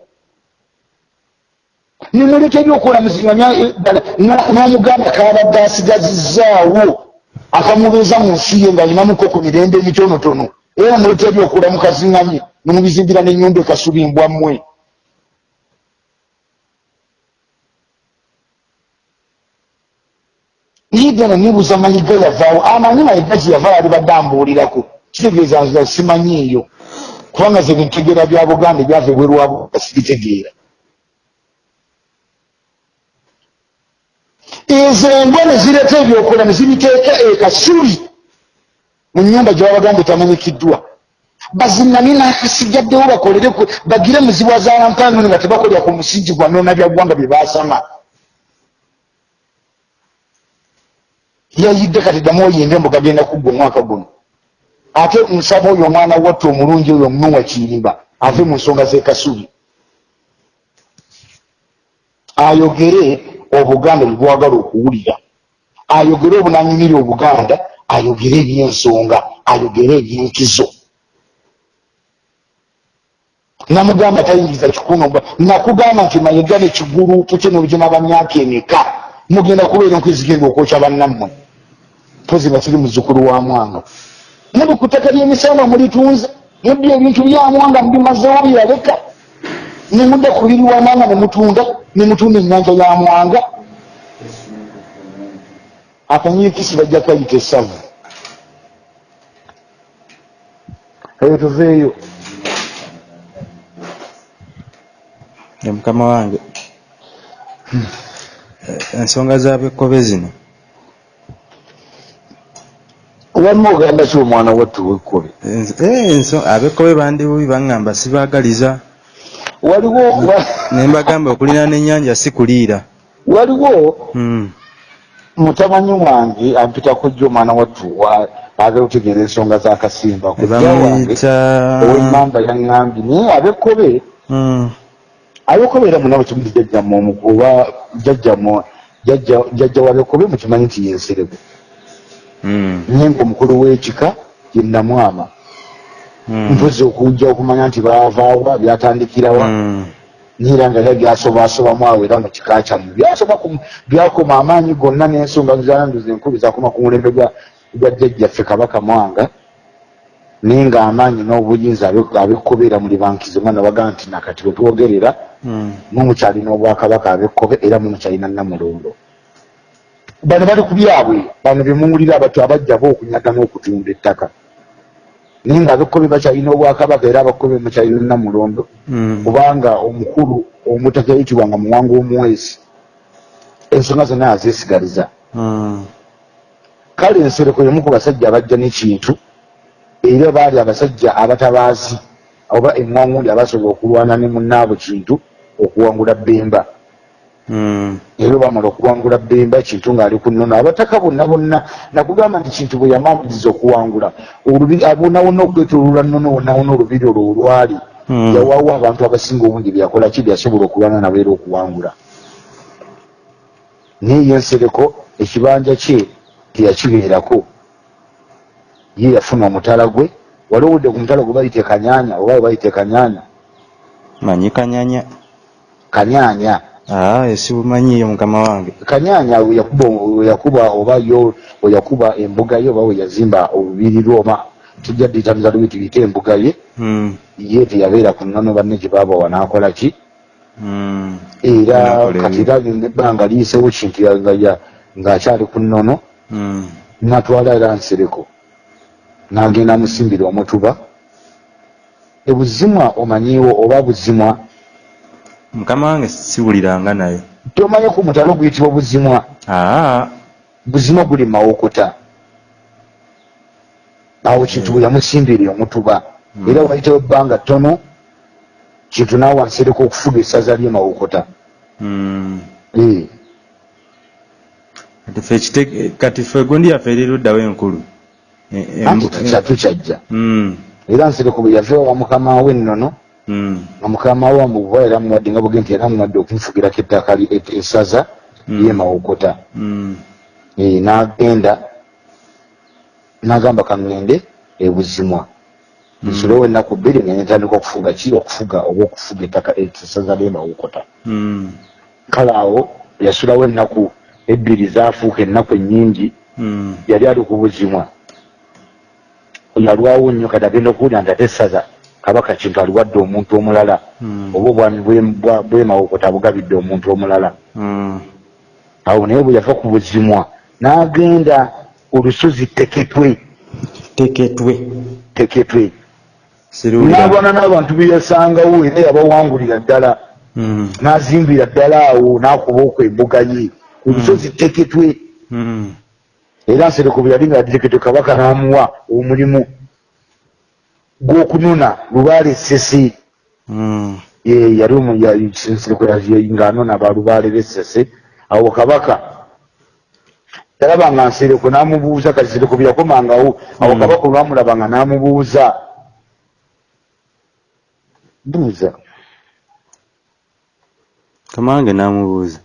Nimuleka ebyokukola muzimanya n'omuganda kabadde asigazizaawo akamubeeza mu nsi ye ng'alinamuko ku mirembe emitonotono. Era muleeta ebyokula mukaziŋŋamye nemubizimbira n'ennyumba ekasubimbwa mmwe yigana nebuuza mayiga yavaawo. Amanyi mayiga gye yava yalibadde ambuulirako. Kitegeeza nza simanyiiyo kubanga ze bitegeera bya buganda ebyava ebweru wabuganda sibitegeera. Ezo embwa ne zireeta ebyokola ne zibiteeka ekasubi mu nyumba gye babaganda etamanyikiddwa bazinamye n'akasigaddewo bakolere bagire muzibwa zalampano nga tebakolera ku musingi gwa noona bya ggwanga bye baasama. Yayidde kati ddamu oyimbe mbu gagenda kuggwa omwaka guno. Ate nsaba oyo omwana watta omulungi oyo omunuwa kirimba ave mu nsonga z'ekasubi ayogere obuganda bwe bwagala okuwulira. Ayogere obunanyumira obuganda ayogere ebyensonga ayogere ebyenkizo namugamba tayingiza kikuno nakugamba nti mayiga nekigulupu kye nobugina bamyaka emeka? Mugenda kubeera enkwezigenda okwokya bannammwe? Mpozi nga kiri muzukulu wa mwanga. Muli ku ttaka ly'emisango mulitunze. Mudde ebintu bya mwanga mubimazewo byaleka nemudda ku liri wa mwanga nemutunda nemutunda ennyanja ya mwanga. Akanyiikisi bajja kayita essavu eyo tuveeyo mukama wange Eh, ensonga zabekkobe zino. Walimu ogamba ki omwana wattu wekkobe? Eh, enso- abekkobe bandibubi baŋŋamba sibaagaliza ne mbagamba okulina n'ennyanja si kuliira waliwo Mm. mutamanyi wange ampitako jjo omwana wattu wa- agala otegeera ensonga z'akasimba ne kujja wange bamuyita owemmamba yaŋŋambye naye abekkobe Mm. abekkobe era munabo kimuti jjajjamwe omu- oba jjajjamwe jjajja jjajja wabekkobe mukimanyi nti yenserebe Mm. naye ngaomukulu w'ekika ye namwama. Mpozi okujja okumanya nti baavaawa byatandikirawa. Mm. niera nga ya byasobaasobamu awo era mu kika kyammwe ku- byakoma amaanyi gonna n'ensonga zanduza enkubi zakoma ku mulembe gwa jjajjaffe kabaka mwanga. Naye ng'amaanyi n'obuyinza abe- abekkobeera muli bankize mwana bagaa nti nakati bwe twogerera Mm. mumukyalina obwakabaka abekkobe era mumukyalina namulondo. Bano bali ku byabwe bano bemuwulira abato abajjabo okunyaga n'okutunda ettaka naye ng'abekkobe bakyalina obwakabaka era abakkobe mukyalina namulondo Mm. kubanga omukulu omutaka yayitibwanga muwanga omuweesi ensonga zonna yazeesigaliza Mm. kale ensereko yemu ku basajja abajja n'ekintu era baali abasajja abatabaazi oba eŋŋangundi abasobola okulwana ne munnaabo kintu okuwangula bemba. Era bamala okuwangula bemba kintu ng'ali ku nnono. Abataka bonna bonna nakugamba nti kintu bwe yamamiriza okuwangula abonawona okwetololwa nnono wonawona olubiri olwo olwali. Mm. yawaawo abantu abasinga obungi byakola ki byasobola okulwana nabo era okuwangula. Naye yensereko ekibanja kye teyakibeerako. Ye yafuna omutala gwe wali owudde ku mutala gwe bayite kanyanya oba bayite kanyanya? Manyi kanyanya. Kanyanya ah esibumanyiyo mukama wange. Kanyanya we yakuba we yakuba oba yo we yakuba embuga ye oba we yazimba olubiri lwoma tujja ddiyitamiza lubi tuyite embuga ye. Ye teyabeera ku nnono banne gye baaba wanaakola ki? Mm. era Anakola kati ebi- era nebbanga liyiseewo kintu ya- nga ya- ng'akyali ku nnono. Mm. natwala era nsereko. N'agenda musimbira omutuba. Ebuzimwa omanyiiwo oba buzimwa mukama wange siwuliranga nayo. Tomanyi ku mutalo guyitibwa buzimwa. Aa. Buzimwa guli mawokota awo kintu bwe yamusimbira omutuba era wayitawo ebbanga ttono kintu naawe nsereko okufuga essaza ly'emawokota Mm. Eh, kati ffe egundi yaffe eri luddawo enkulu E- anti embu- tukyatu kyajja Mm. era nsereko bwe yava wa mukama we ennono Mm. Nga mukama we amuwa era amuwadde nga bwe nti era amuwadde okumufugirako ettaka essaza ly'emawokota Mm. Eh, n'agenda n'agamba kaŋŋende ebuzimwa nsulewo ennaku bbiri nenetandika okufuga ki? Okufuga oba okufuga ettaka essaza ly'emawokota kale awo yasulawo ennaku ebbiri zaafuuka ennaku ennyingi yali ali ku buzimwa yalwawo nnyo kati agenda okuwulira nti ate essaza kabaka kintu aliwadde omuntu omulala. Oba obwami bwe- bwa- bwemawokota bugabidde omuntu omulala. Mm. awo naye bwe yava ku buzimwa n'agenda olusozi teketwe. Teketwe. Teketwe. N'abona n'abantu beyasangawo era yabawangulira ddala. Mm, n'azimbira ddala awo n'akuba okwo embuga ye ku lusozi teketwe. Era nsereko bwe yali nga teketwe kabaka n'amuwa omulimu gw'okunona lubaale esese mm. Eh, yali omu- ya- nsereko ya- ng'anona ba lubaale b'esese awo kabaka yalaba nga nsereko n'amubuuza kati nsereko bwe yakomangawo. Awo Mm. kabaka olwamulaba nga n'amubuuza. Buuza kamange namubuuza.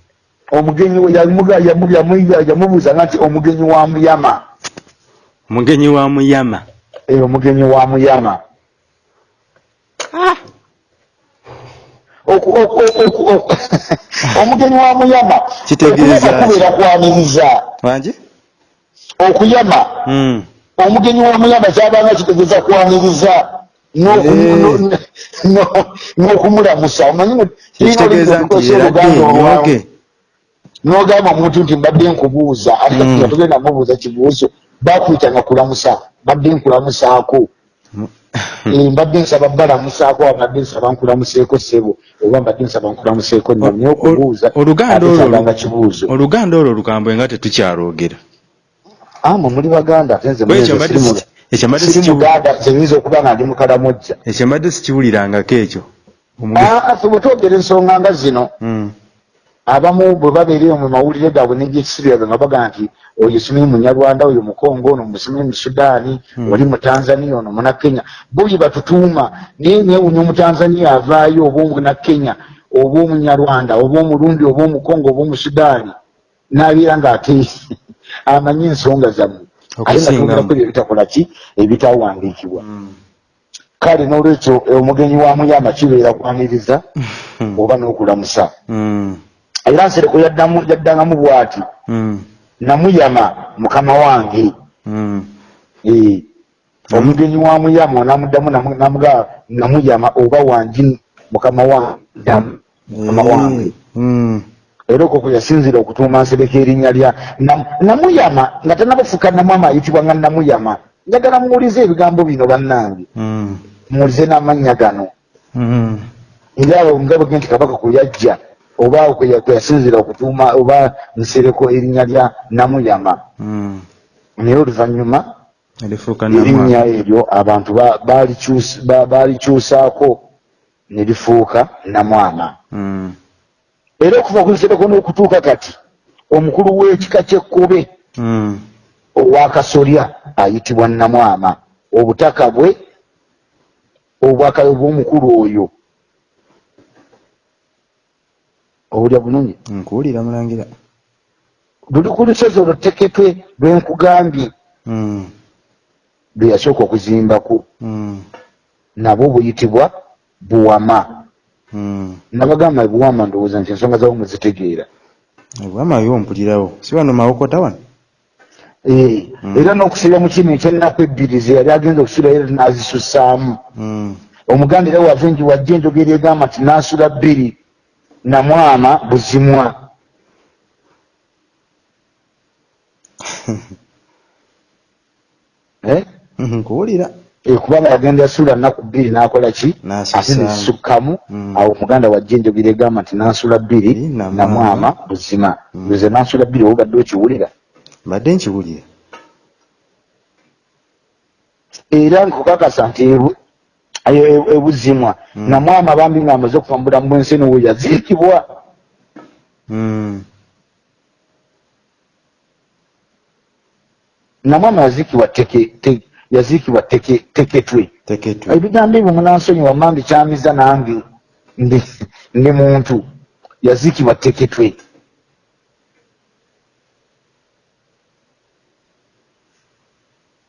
Omugenyi we yamuga- yamu- yamu- yamubuuza nga nti omugenyi wa muyama. Omugenyi wa muyama. Eh, omugenyi wa muyama omugenyi wa muyama. Kitegeeza okuyama kubeera kwaniriza wangi okuyama. Mm, omugenyi wa muyama kyabanga kitegeeza kwaniriza n'oku- no- no- n'okumulamusa omanyi oluganda n'ogamba omuntu nti mbadde nkubuuza. Ate Mm. nga togenda mubuuza kibuuzo bakwitanga kulamusa mbadde nkulamusaako mbadde nsaba balamusaako oba mbadde nsaba nkulamuseeko ssebo oba mbadde nsaba nkulamuseeko nno naye okubuuza kyabanga kibuuzo. oluganda olwo lukambwe nga tetukyalwogera amo muli baganda ate nze Bwe ekyo mwenze mbadde siri mu- si- ekyo mbadde siri sikiwu- muganda nze nyinza okuba nga ndi mukalamojja. Ekyo. Mbadde sikiwulirangako ekyo bwe twogera ensonga nga zino Mm, abamu bwe babeereyo mu mawulire gaabwe n'egyekisiryaga nga baga nti oyo simanyi munyarwanda oyo mukongo ono musimanyi mu sudaani Hmm. oli mu tanzania ono muna kenya. Bo bye batutuuma naye neewunya omutanzania avaayo oba omunakenya oba omunyarwanda oba omurundi oba omukongo oba omusudaani n'abeera ng'ate amanyi ensonga zammwe. Ate nga twogerako ebyo bitakola ki? Ebitawandiikibwa mm, kale n'olwekyo omugenyi wa muyama kibeera kwaniriza oba n'okulamusa? Mm, era nsereko yaddangamu bw'ati. Mm, namuyama mukama wange. Mm. Eh, omugenyi wa muyama namuddamu namu- namuga namuyama oba wangi mukama wange ddamu mukama wange. Mm, era okwo kwe yasinzira okutuuma nsereka erinnya lya Nam- namuyama nga tannabafuuka namwama ayitibwa nga namuyama njagala muwulize ebigambo bino bannange. Muwulize n'amannya gano era awo nga bwe nti kabaka kwe yajja oba ya- kwe yasinzira okutuuma oba nsereko erinnya lya namuyama. Mm. naye oluvannyuma erinnya eryo abantu ba- balikyus- ba- balikyusaako ne lifuuka namwana Mm, era okuva ku nsereko n'okutuuka kati omukulu w'ekika ky'ekkobe mm. owakasolya ayitibwa namwama. Obutaka bwe obwaka bw'omukulu oyo owulya bulungi nkuwulira mulangira. Luli ku lusozi olwo teketwe lwenkugambye Mm, lwe yasooka okuzimbako. Mm, nabwo buyitibwa buwama. Mm. nabagamba buwama ndowooza nti ensonga zawo muzitegeera. Obwama yo mpulirawo. Si wano mawokota wano? Eh, era n'okusira mu kino ekyennaku ebbiri ze yali agenza okusula era n'azisussaamu. Omuganda era wava enji wajja enjogera egamba nti naasula bbiri namwama buzimwa Eh? nkuwulira Eh, kubanga yagenda yasula nnaku bbiri n'akola ki ate nezisukkamu Mm. awo omuganda wajja enjogera egamba nti naasula bbiri namwama. buzima Mm. nze naasula bbiri obadde okiwulira mbadde nkiwulira era nkukakasa nti ebuzimwa. Mm. namwama bambi nga amaze okuva mu bulamu bw'ensi eno we yaziikibwa. Mm, namwama yaziikibwa teke te- yaziikibwa teke teketwe. Teketwe. Ebigambo ebyo munansonyiwa mambi kyamiza nange ndi ndi muntu. Yaziikibwa teketwe.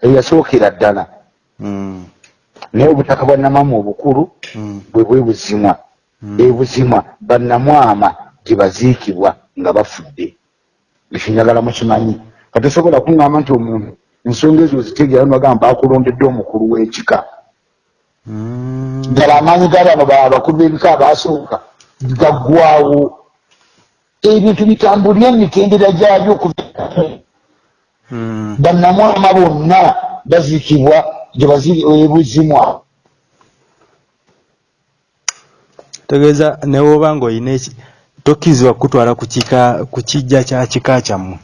Eyasookera ddala. Mm, naye obutaka bwa namamu obukulu mm, bwe bwe buzimwa mm. ebuzimwa bannamwama gye baziikibwa nga bafudde. Ekyo njagala mukimanyi. Katosobola kuŋŋamba nti omuntu ensonga ezo zitegeera nibagamba bakulondedde omukulu w'ekika. Ddala amaanyi g'abano ba- abakulu b'ebika abaasooka gaggwawo ebintu bitambulira emitendera gyabyo bannamwama bonna baziikibwa gye baziri ebuzimwa tegeeza newoba ng'olina eki tokkirizibwa kukutwala ku kijja kya kika kyammwe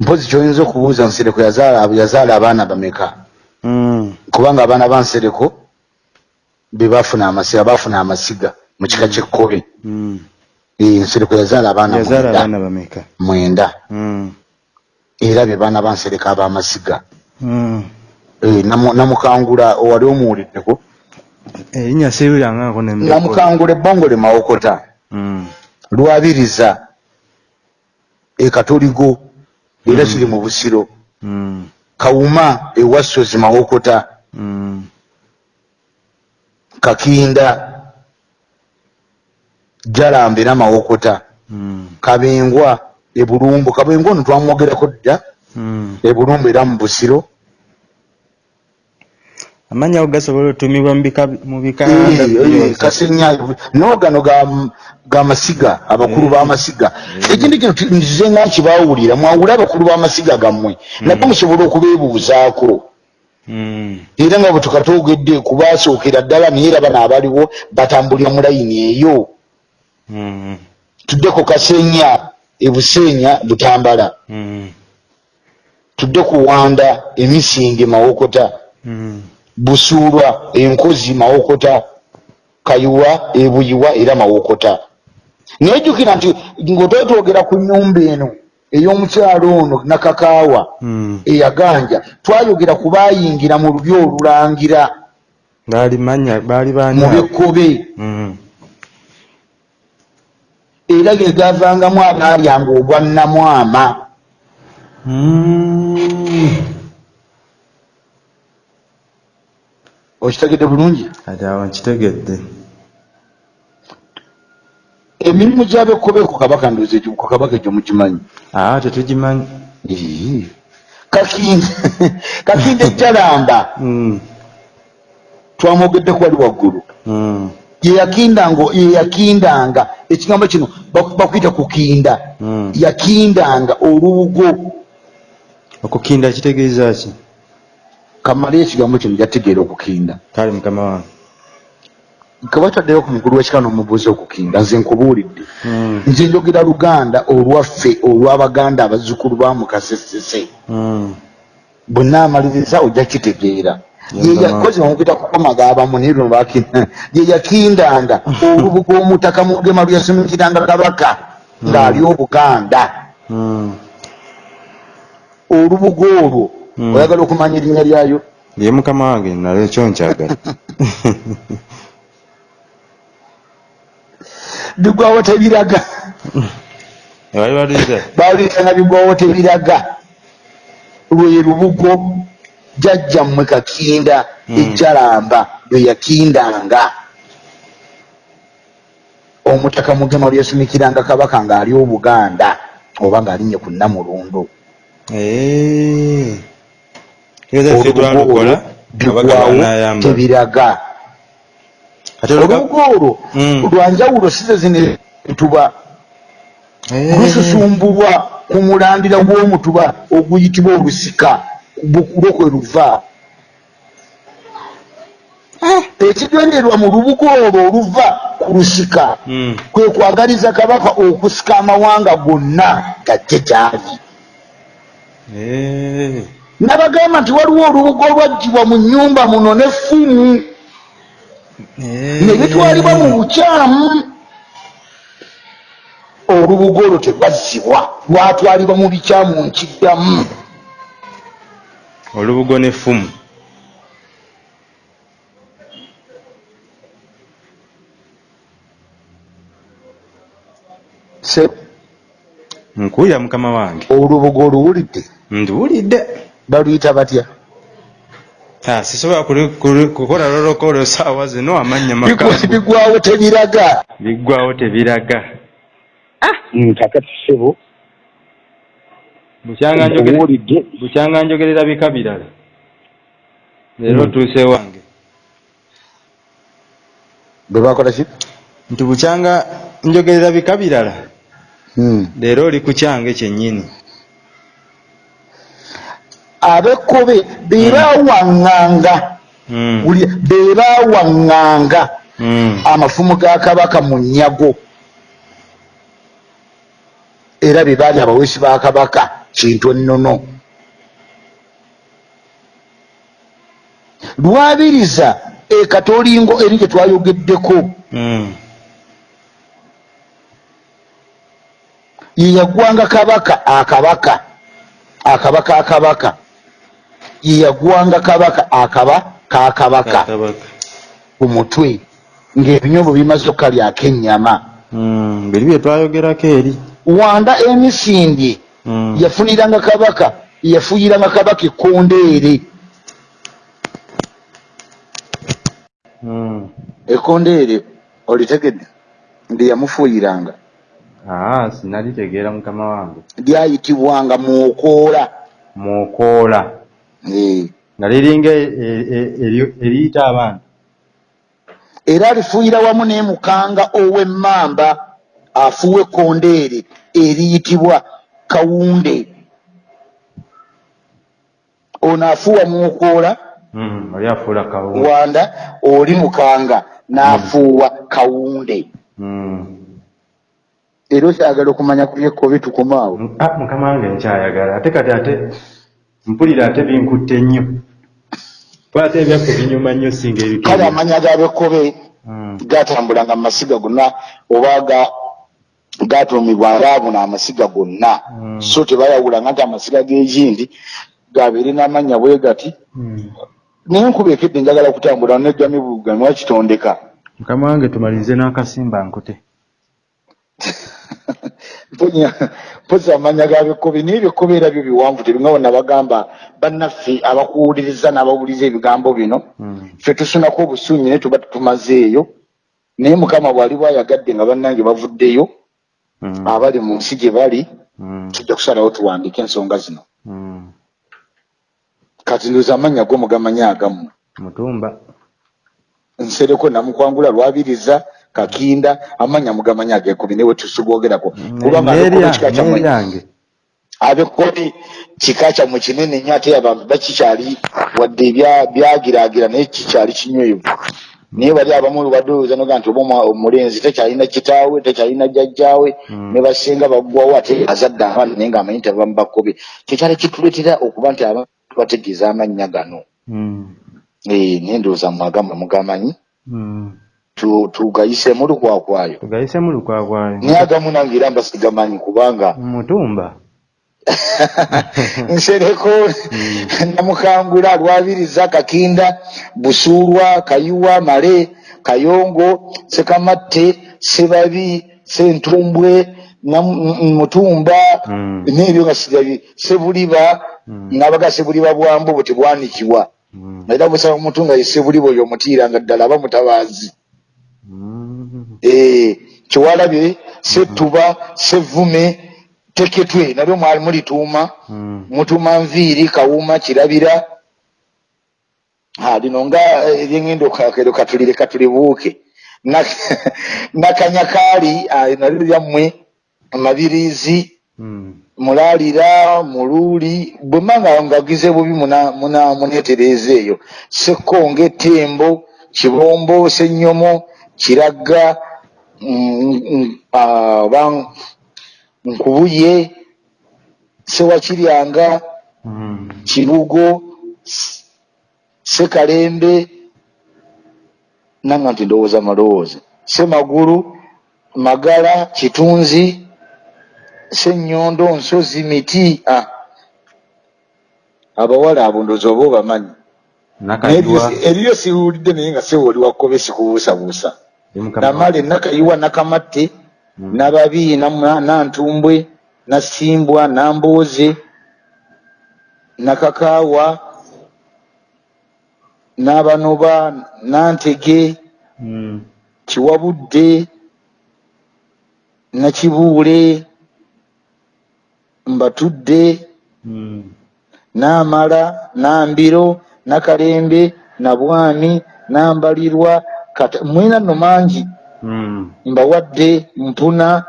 mpozi kyoyinza okubuuza nsereko yazaala abaana bameka Mm. kubanga abaana ba nsereko be bafuna amasiga bafuna amasiga mu kika kyekkobe Mm. Eh, nsereko yazaala abaana mwenda. Mm. era be baana ba nsereko ab'amasiga Mm. Namukangula owali omuwuliddeko? Erinnya sirirangako ne namukangula ebbongole mawokota. Mm. lwabiriza ekatoligo era kiri mu busiro. Mm. kawuma ewassozi mawokota. Kakinda jalamba era mawokota. Kabengwa ebulumbu kabengwa ono twamwogerako dda? Ebulumbu era mu busiro amannya ago gasobola otuumibwa mu bika no gano ga- ga masiga abakulu b'amasiga ekindi kino nzize nga nkibaawulira mwawule abakulu b'amasiga gammwe. Nabwe musobole okubeebuuzaako. Mm. era nga bwe tukatoogedde kubasookera ddala naye era bano abaliwo batambulira mu layini eyo. Mm. tudde ku kasenya ebuseenya butambala. Tudde ku wanda emisinge mawokota. Busuulwa enkozi mawokota kayuwa ebuyiwa era mawokota. Naye jjukira nti ng'otwetwogera ku nnyumba eno ey'omukyalo ono nakakaawa Mm. eyaganja twayogera ku baayingira mu lubya olulangira. Mu bekkobe Mm. era ge gavangamu abaalyanga obwannamwama Mm. Okitegedde bulungi? Kati awo nkitegedde. Emirimu gy'abekkobe ku kabaka ndoze ku kabaka egyo mukimanyi aa tetugimanyi. Kakinde kakinde ejjalamba Mm. twamwogeddeko wali waggulu. Mm. yeyakindanga yeyakindanga ekigambo kino bak- bakuyita kukinda. Mm. yakindanga olubugo. Okukinda kitegeeza ki kamale ekigambo kino jategeera okukinda. Kale mukama wange. Kabataddeyo ku mukulu w'ekika n'omubuuza okukinda nze nkubuulidde. Mm. nze njogera luganda olwaffe olw'abaganda abazzukulu ba mukasesese. Mm. bwe naamaliriza ojja kitegeera. Yeyakozi omukita kukomaga abamu naye luno bakina ye yakindanga. Olubuga omutaka mugema luyasumikiranga kabaka ng'ali obuganda. Olubuga olwo. Oyagala okumanya erinnya lyayo ye mukama wange nalo ekyo nkyagala. Bigwawo tebiraga. Bawulirizanga bigwawo tebiraga. Lwe lubugo jjajjammwe kakinda Mm. ejjalamba lwe yakindanga. Omutaka mugema lwe yasumikiranga kabaka ng'ali obuganda oba ng'alinnye ku nnamulundu Eh. Tegeeza ffe olubugo olwo bigwawo tebiraga olubugo olwo Mm. lwanjawulo size zino entuba Eh. lususumbulwa ku mulandira gw'omutuba oguyitibwa olusika lwo kwe luva ekigenderwa mu lubugo olwo oluva ku lusika Mm. kwe kwagaliza kabaka okusika amawanga gonna gajje gyali Eh. Nabagamba nti waliwo olubugo olwaggyibwa mu nnyumba muno n'effumu ne bitwalibwa mu bukyamu. Olubugo olwo terwazzibwa lwatwalibwa mu bikyamu nkiddamu. Olubugo n'effumu nkuya mukama wange. Olubugo oluwulidde nduwulidde baluyita batya Ah, sisobola kuli- kuli- kukola lolokolo saawa zino makambo bigwawo tebiraga. Biggwawo tebiraga. Kakati sebo bukyanga njogere- nkubuulidde bukyanga njogerera bika birala. Leero Mm. tuuse wange bwe bakola ki? Nti bukyanga njogerera bika birala. Leero oli ku kyange kyennyini abekkobe bebawaŋŋanga. Mm. wulira bebawaŋŋanga. Mm. amafumu ga kabaka mu nnyago era be baali abaweesi ba kabaka kintu ennono. Lwabiriza ekatolingo eri gye twayogeddeko. Mm. ye yagwanga kabaka akabaka. Akabaka akabaka ye yagwanga kabaka akaba kakabaka Kabaka. ku mutwe ng'ebinyombo bimaze okukalyako ennyama Mm. biri bye twayogerako eri wanda emisindi Mm. yafuniranga kabaka yafuyiranga kabaka ekkondeere Mm. ekkondeere olitegedde ndi yamufuuyiranga Ah, sinalitegeera mukama wange lyayitibwanga mwokoola mwokoola. Nga liringa e- e- e- eri- eriyita abantu. Era alifuuyira wamu n'emukanga ow'emmamba afuuwa ekkondeere eriyitibwa kawunde. Ono afuuwa mwokoola Mm, kawu wanda oli mukanga n'afuuwa kawunde. Mm. era okyagala okumanya ku byekkobe tukomaawo ah, mukama wange nkyayagala. Ate kati ate mpulira ate binkutte nnyo kuba ate ebyaffe binyuma nnyo singa kale ebikere amanya gabekkobe Mm. gatambulanga mu masiga gonna oba ga- gatuumibwanga abuna amasiga gonna Mm. so tebayawulanga nti amasiga g'ekindi gabeere n'amannya bwe gati Mm. naye enkuba ekedde njagala kutambula negamibugamwa kitondeka mukama wange tumalirize n'akasimba nkute mpozi amanya gabekkobe naye ebekkobe era byo biwanvu tebinga bonna bagamba bannaffe abakuwuliriza n'abawuliriza ebigambo bino Mm. ffe tusunako obusunyi naye tuba tumazeeyo naye mukama bw'ali bwayagadde nga bannange bavuddeyo Mm. abali mu nsi gye bali Mm. tujja kusalawo tuwandiike ensonga zino kati ndoza amannya go mugamanyi agamu mutumba nsereko namukwangula lwabiriza kakinda amannya mugamanyi agekumi newe tusigwogerako kubanga abekkobe kika kyammwe neryange abekkobe kika kyammwe kinene nnyo ate abantu bakikyali wadde ebya- byagiraagira naye kikyali kinywevu. Naye bali abamu badowooza noga nti oba omwa- omulenzi tekyalina kitaawe tekyalina jjajjaawe Mm. ne basenga baggwawo ate azadde abaana naye ngaamanyi nti abamu bakkobe kyekyali kituleetera okuba nti abantu bategeeza amannya gano. Mm. Eh, naye ndowooza mwagamu mugamanyi Mm. tu- tugayiseemu lukwakwayo tugayisemu lukwakwayo naye agamu nange era mba sigamanyi kubanga mutumba nsereko namukangula lwabiriza kakinda busuulwa kayiwa male kayongo sekamatte sebabi sentumbwe mutumba Mm. nebyo nga sirabi sebuliba Mm. nabaga sebuliba bwambu buti bwanikibwa Mm. era busaba omuntu nga ye sebuliba oyo omutiiranga ddala aba mutabaazi Mm. Kyewalabye settuba sevume teketwe. Nalyo mwali mulituuma Mm. mutuma nviiri kawuma kirabira. Ha lino nga eh, eryengendo kakero katulire katulibuuke. Na- nakanyakaali ah, nalyo lyammwe mabirizi Mm. mulaalira muluuli bwe manga ngagize bubi muneetereeza eyo. Sekkonge tembo kibombo senyomo kiragga oba nkubuye sewakiryanga kibugo sekalembe nanga nti ndowooza malowooza. Semagulu magala kitunzi senyondo nsozi miti abawala abo ndowooza oba obamanyi? Eriyo siwulidde naye nga sewooli wakkobe sikubuusabuusa namale nakayiwa nakamatte Mm. nababi nantumbwe nasimbwa nambooze nakakaawa n'abanoba nantege Mm. kiwabudde nakibuule mbatudde Mm. n'amala n'ambiro nakalembe nabwami nambalirwa mwina nno mangi Mm. mbawadde mpuna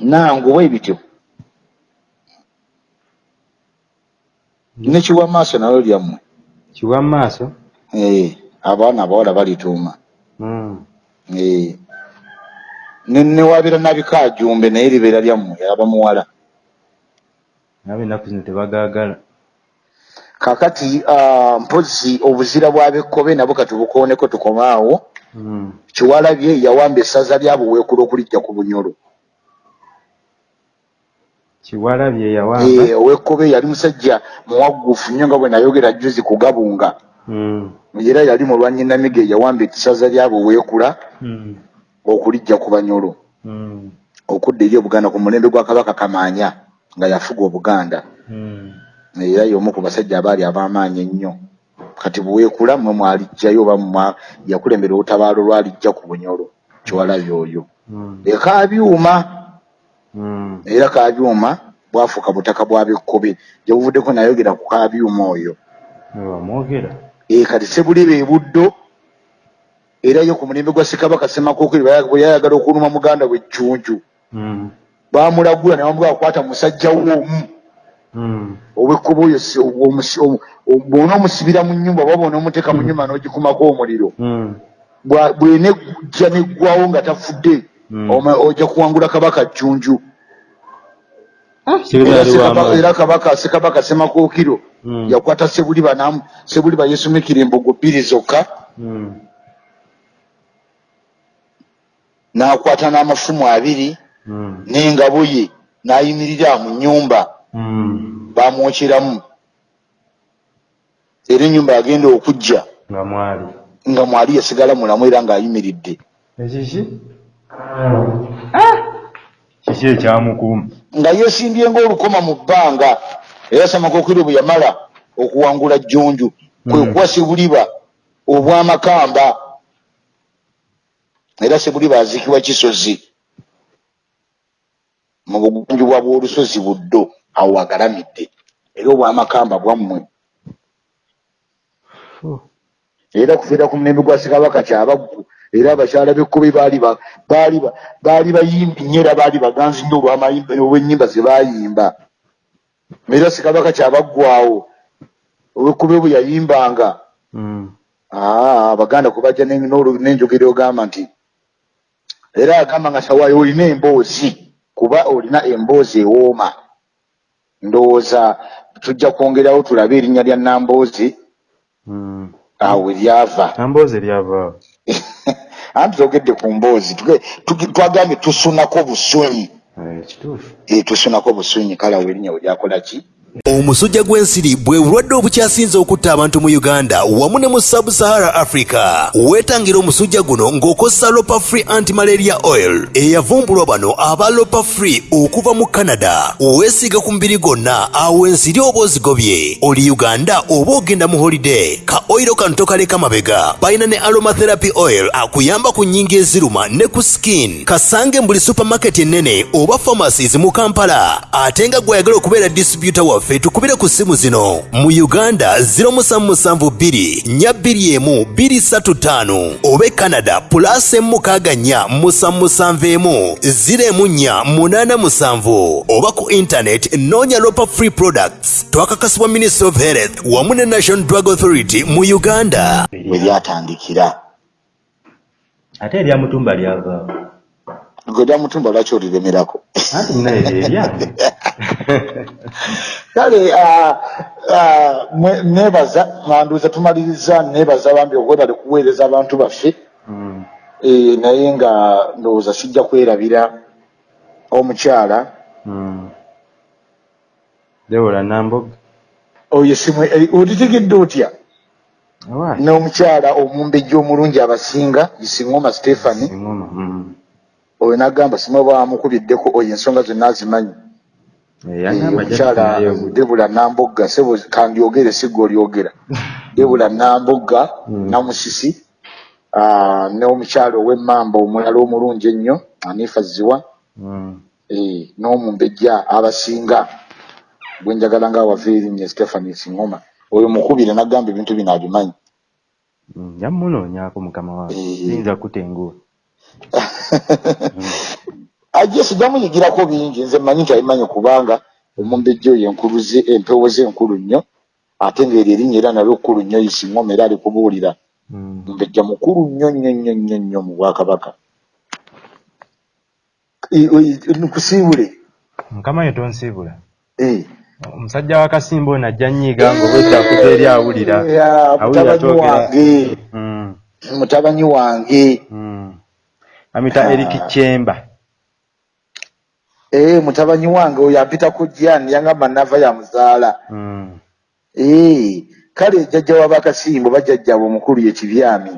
nangu bwe bityo ne kiwa maaso nalo lyammwe kiwa maaso Eh, abaana abawala balituuma Mm. Eh. ne newabeera nabikajumbe naye libeera lyammwe yaba muwala nabe ennaku zino tebagaagala kakati ah, mpozi obuzira bwabekkobe nabwo katubukooneko tukomaawo Mm. kiwalabye yawamba essaza lyabo weekula okulijja ku bunyolo kiwalabye yawamba Eh, owekkobe yali musajja muwagguufu nnyo nga bwe nayogera juzi ku gabunga Mm. era yali mulwanyinamige yawamba essaza lyabo weekula Mm. okulijja ku banyolo Mm. okudda eri obuganda ku mulembe gwa kabaka kamaanya nga yafuga obuganda Mm. Era y'omu ku basajja abaali ab'amaanyi ennyo. Kati buweekula mwe mwalijjayo oba yakulembera olutabaalo lwalijja ku bunyolo kiwalabye oyo. Mm. ekaabyuma Mm. era kaabyuma bwafuuka butaka bwa bekkobe gye buvuddeko nayogera ku kaabyuma oyo. E kati sebuliba ebuddo era yo ku mulembe gwa ssekabaka semakookeri bwe yayagala okuluma muganda we ejjunju Mm. baamulagula ne bamugamba akwata musajja woomu Mm. owekkuba oyo si- omusi- omu- omu- bw'onoomusibira mu nnyumba oba bw'onoomuteeka mu nnyumba n'ogikumako omuliro Mm. Bwa- bw'enejja neggwawo nga tafudde oma- ojja kuwangula kabaka jjunju kibeera era kabaka sekabaka semakookiro Mm. yakwata sebuliba namu sebuliba yeesumikira embogo bbiri zokka n'akwata n'amafumu abiri Mm. n'engabo ye n'ayimirira mu nnyumba Mm. Bamwokyeramu era ennyumba yagenda okujja nga mwali. nga mwali yasigala mulamu era ng'ayimiridde. Ekiki? Kiki ekyamukuuma? Nga yeesimbye ng'olukoma mu bbanga era samakookiro bwe yamala okuwangula jjunju. Kwe Mm. kuwa sebuliba obw'amakamba era sebuliba aziikibwa kisozi. Mu bugunjubwa bw'olusozi buddo awo agalamidde era obw'amakamba bwammwe. Era kufiira ku mulembe gwa ssekabaka kyabaggu era abakyala b'ekkobe baali ba- baali ba- baali bayimbi nnyo era baali baganzi nnyo olw'amayimba- olw'ennyimba ze baayimba era ssekabaka kyabaggwawo owekkobe bwe yayimbanga. Mm. aa abaganda kubajja ne- n'olu- n'enjogera ogamba nti era agamba nga sawaayo olina emboozi kuba olina emboozi ewooma ndowooza tujja kwongerawo tulabe erinnya lya namboozi Mm. awo eryava amboozi eryavaawo anti togedde ku mboozi twagambye tusunako busunyi. Eh, kituufu. Eh, tusunako busunyi. Kale awo erinnya we lyakola ki omusujja gw'ensiri bwe bulwadde obukyasinze okutta abantu mu uganda wamu ne mu sub-sahara africa weetangira omusujja guno ng'okozesa lopa free antimalaria oil eyavumbulwa bano aba lopa free okuva mu canada. Weesiiga ku mubiri gwonna awo ensiri oba ozigobye. Oli uganda oba ogenda mu holiday ka oyiro kano tokaleka mabega. Balina ne aromatherapy oil akuyamba ku nnyingi eziruma ne ku skin. Kasange mu buli supermarket ennene oba pharmacies mu kampala ate nga gweyagala okubeera distributor waffe tukubire ku ssimu zino. Mu uganda 0724 oba e canada plus emukaaga nnya musanmusanvu emu 01487 oba ku internet noonya lopa free products. Twakakasibwa ministry of health wamu ne national drug authority mu uganda. We lyatandikira. Ate eryamutumba lyavaawo gwe lyamutumba lwaki oliremerako kale neebaza manduuza tumaliriza neebaza bambi okwebale kuweereza abantu baffe. Mm. Eh, naye nga ndowooza sijja kwerabira omukyala. Mm. debola namboga oyo simwe otitegedde otya awaaki n'omukyala omumbejja omulungi abasinga isiŋoma stephani. Oyo nagamba simwe bamukubiddeko oyo ensonga zonna azimanyi Eh, Eh, omukyala jjanayo debula nambogga sebo kandyogere sigga olyogera debula nambogga Mm. namusisi ah, n'omukyala ow'emmamba omulala omulungi ennyo anifa ziwa Mm. eh, n'omumbejja abasinga gwenjagala ngaawava erinnya stephani singoma oyo mukubire nagamba ebintu bino abimanyi Mm. yamunoonyaako mukama wange Eh. yinza kutenguwa ajje sijja muyigirako bingi. Nze mmanyi nti abimanyi kubanga omumbejja oyo enkulu ze empewo ze enkulu nnyo ate ng'eryo erinnya era nalyo kkulu nnyo isiŋoma era alikubuulira Mm. mbejja mukulu nnyo nnyo nnyo nnyo nnyo mu bwakabaka. Nkusiibule. Mukama ye tonsiibula. Eh. omusajja wa kasimba ono ajja nnyiiga ng'obwedda akuva eri awulira. Twogera wange. Mm, mutabani wange amita Ah. eric chemba Eh, mutabani wange oyo ampita ku jani yangamba nava yamuzaala Mm, Eh, kale jjajja wabakasimbo bajjajjaabwe omukulu ye kibyami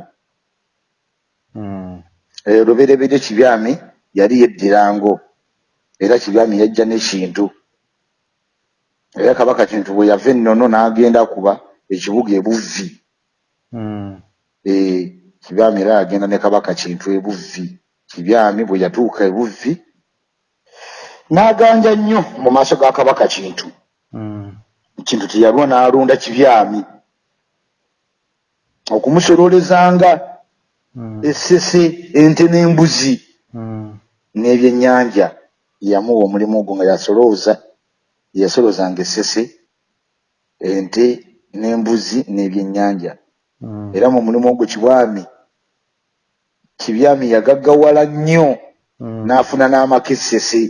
mm, Eh, luberebere kibyami yali yeddirango era kibyami yajja n'ekintu era kabaka kintu bwe yava ennono n'agenda kuba ekibuga ebuvvi. Mm, Eh, kibyami era yagenda ne kabaka kintu ebuvvi kibyami bwe yatuuka ebuvvi n'aganja nnyo mu maaso ga kabaka kintu. Mm, kintu teyalwa n'alonda kibyami. Okumusololezanga mm, essese ente n'embuzi mm, n'ebyennyanja. Yamuwa omulimu ogwo nga yasolooza yasolozanga essese ente n'embuzi n'ebyennyanja. Mm, era mu mulimu ogwo kibwami kibyami yagaggawala nnyo mm, n'afuna n'amakesese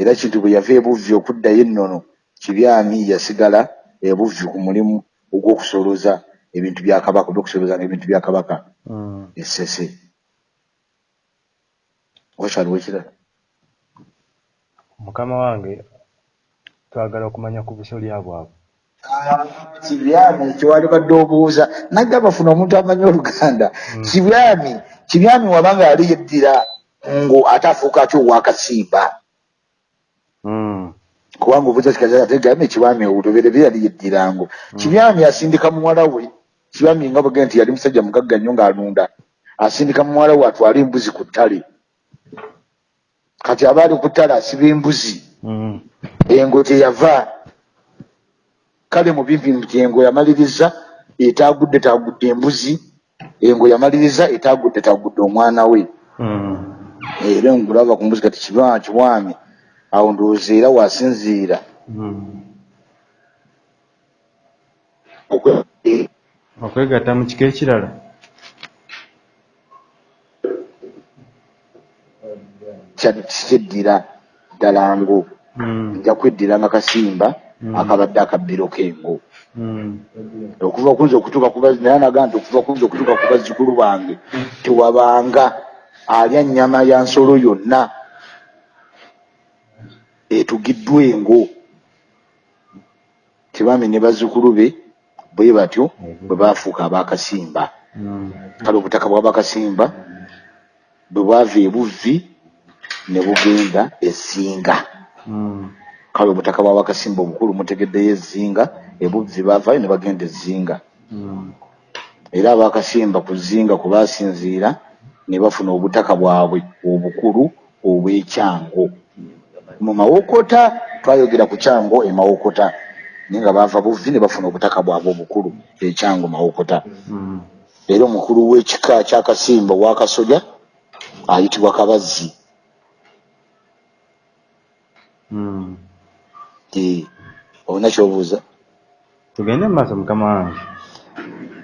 era kintu bwe yava ebuvvi okuddayo ennono kibyami yasigala ebuvvi ku mulimu ogw'okusolooza ebintu bya kabaka olw'okusolozanga ebintu bya kabaka. Mm. essese. Wakyaliwo ekirala mukama wange twagala okumanya ku busolya bwabwe kibyami kyewali badde obuuza. Nagga bafuna omuntu amanyi oluganda. Kibyami kibyami wabanga yali yeddira ngo ate afuuka atya owakasimba Mm, kubanga obuuza kikaza ate gambe kibyami olubereberye yali yeddirango kibyami asindika muwala we. Kibyami nga bwege nti yali musajja mugagga nnyo ng'alunda. Asindika muwala we atwale embuzi ku ttale. Kati aba ali ku ttale asiba embuzi. Mm, engo gyeyava kale mu bimpi nti engo yamaliriza etagudde tagudde embuzi engo yamaliriza etagudde tagudde omwana we mm, era engulaba ku mbuzi kati kibaa kiwami awo ndowooza era wasinziira mm. okwe- eh, okwegatta mu kiko ekirala kya- kyeddira ddala ngo Mm, nja kweddiranga kasimba Mm. Akabadde akabbiro k'engo. Mm, okuva kunza okutuuka ku bazzi naye anagaa nti okuva kunza okutuuka ku bazzukulu bange tewabanga alya nnyama ya nsolo yonna etugiddwa engo. Tebami ne bazzukulu be bwe batyo bwe baafuuka abakasimba. Mm, kale obutaka bw'abakasimba bwe bwava ebuvvi ne bugenda ezinga mm, kale obutaka bw'abakasimba obukulu mutegeddeyo ezinga ebuvvi baavayo ne bagenda ezinga mm, era abakasimba ku zinga kwe baasinziira ne bafuna obutaka bwabwe obukulu obw'ekyango. Mu mawokota twayogera ku kyango e mawokota naye nga baava buvvi ne bafuna obutaka bwabwe obukulu ekyango mawokota. Mm. era omukulu w'ekika kyakasimba owakasolya ayitibwa kabazzi. Mm. Olina kyobuuza. Tugende mu maaso mukama wange.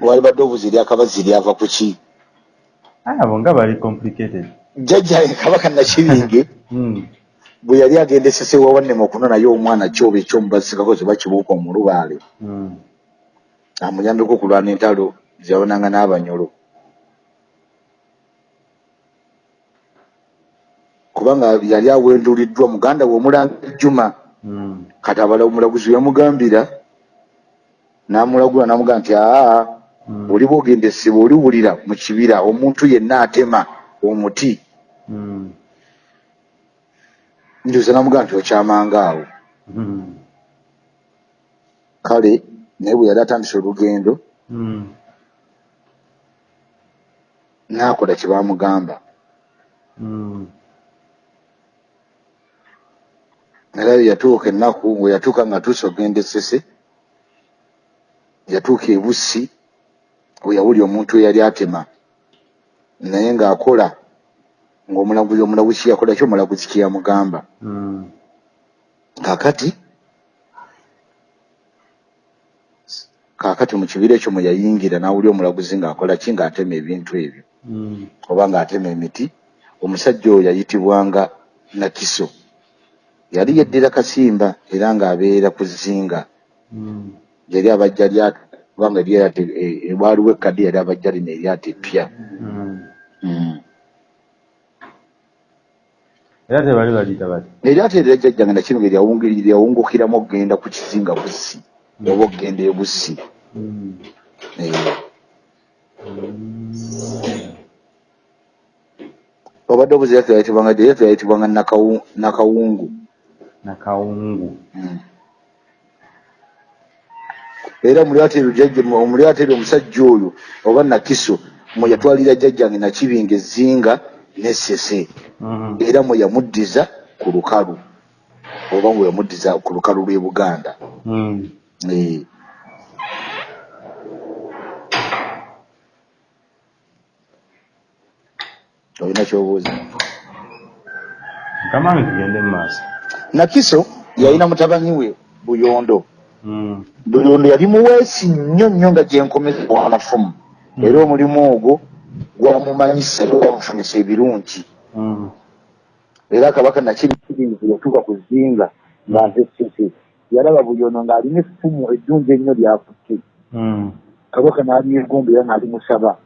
Wali badde obuuza eri akabazzi lyava ku ki? Abo nga bali complicated. Jjajja kabaka nakibinge Mm, bwe yali agenda esese wawannema okunonayo omwana kyoba ekyomubasikako ze bakibuuka omulubaale. Mm, amuyambeko okulwana entalo zeyawonanga n'abanyolo. Kubanga yali awenduliddwa muganda we omulanga ejjuma kati abala omulaguzi yamugambira n'amulagula n'amugamba nti aa mm, oli bwogenda essebo oliwulira mu kibira omuntu yenna atema omuti. Mm, njuza n'amugamba nti okyamanga awo. Mm, kale naye bwe yali atandise olugendo mm, n'akola kye baamugamba mm, era yatuuka ennaku we yatuuka nga tuuse ogenda essese yatuuka ebussi we yawulya omuntu eyali atema. Naye ng'akola ng'omulaguzi omulaguzi kiyakola ki? Omulaguzi kyeyamugamba mm, kaakati kaakati mu kibira ekyo mwe yayingira n'awuli omulaguzi ng'akola ki? Ng'atema ebintu ebyo. Mm. oba ng'atema emiti. Omusajja oyo yayitibwanga nakiso yali yeddira kasimba era ng'abeera ku zinga Mm. yali abajja kubanga lyate waliwo ekkadde yali abajja lino eryata eppya Mm. Mm. era tebali baliyita bati eryata eryo jjajjange nakino lyawungukiramu okgenda ku kizinga bussi oba okgenda ebussi. Eh, obadde obuzi eryata yayitibwanga eryata yayitibwanga Nakawu- nakawungu nakawungu era mulyata eryo jjajja omulyata eryo omusajja oyo oba nakiso mwe yatwalira jjajjange nakibinga ezinga nessese Mm. era mwe yamuddiza ku lukalu oba mwe yamuddiza ku lukalu lw'e buganda. Mm. Eh, olina kyobuuza? Kamange tugende mu maaso nakiso yalina mutabani we buyondo. Mm. buyondo yali muweesi nnyo nnyo nga gyenkomeza wamafumu era omulimu ogwo gwamumanyisa era gwamufumisa ebirungi. Mm. era kabaka nakirikirizi yatuuka ku zinga nga nze sese yalaba buyondo ng'alina effumu eddungi ennyo lyakutte. Mm. kabaka n'alyegomba era n'alimusaba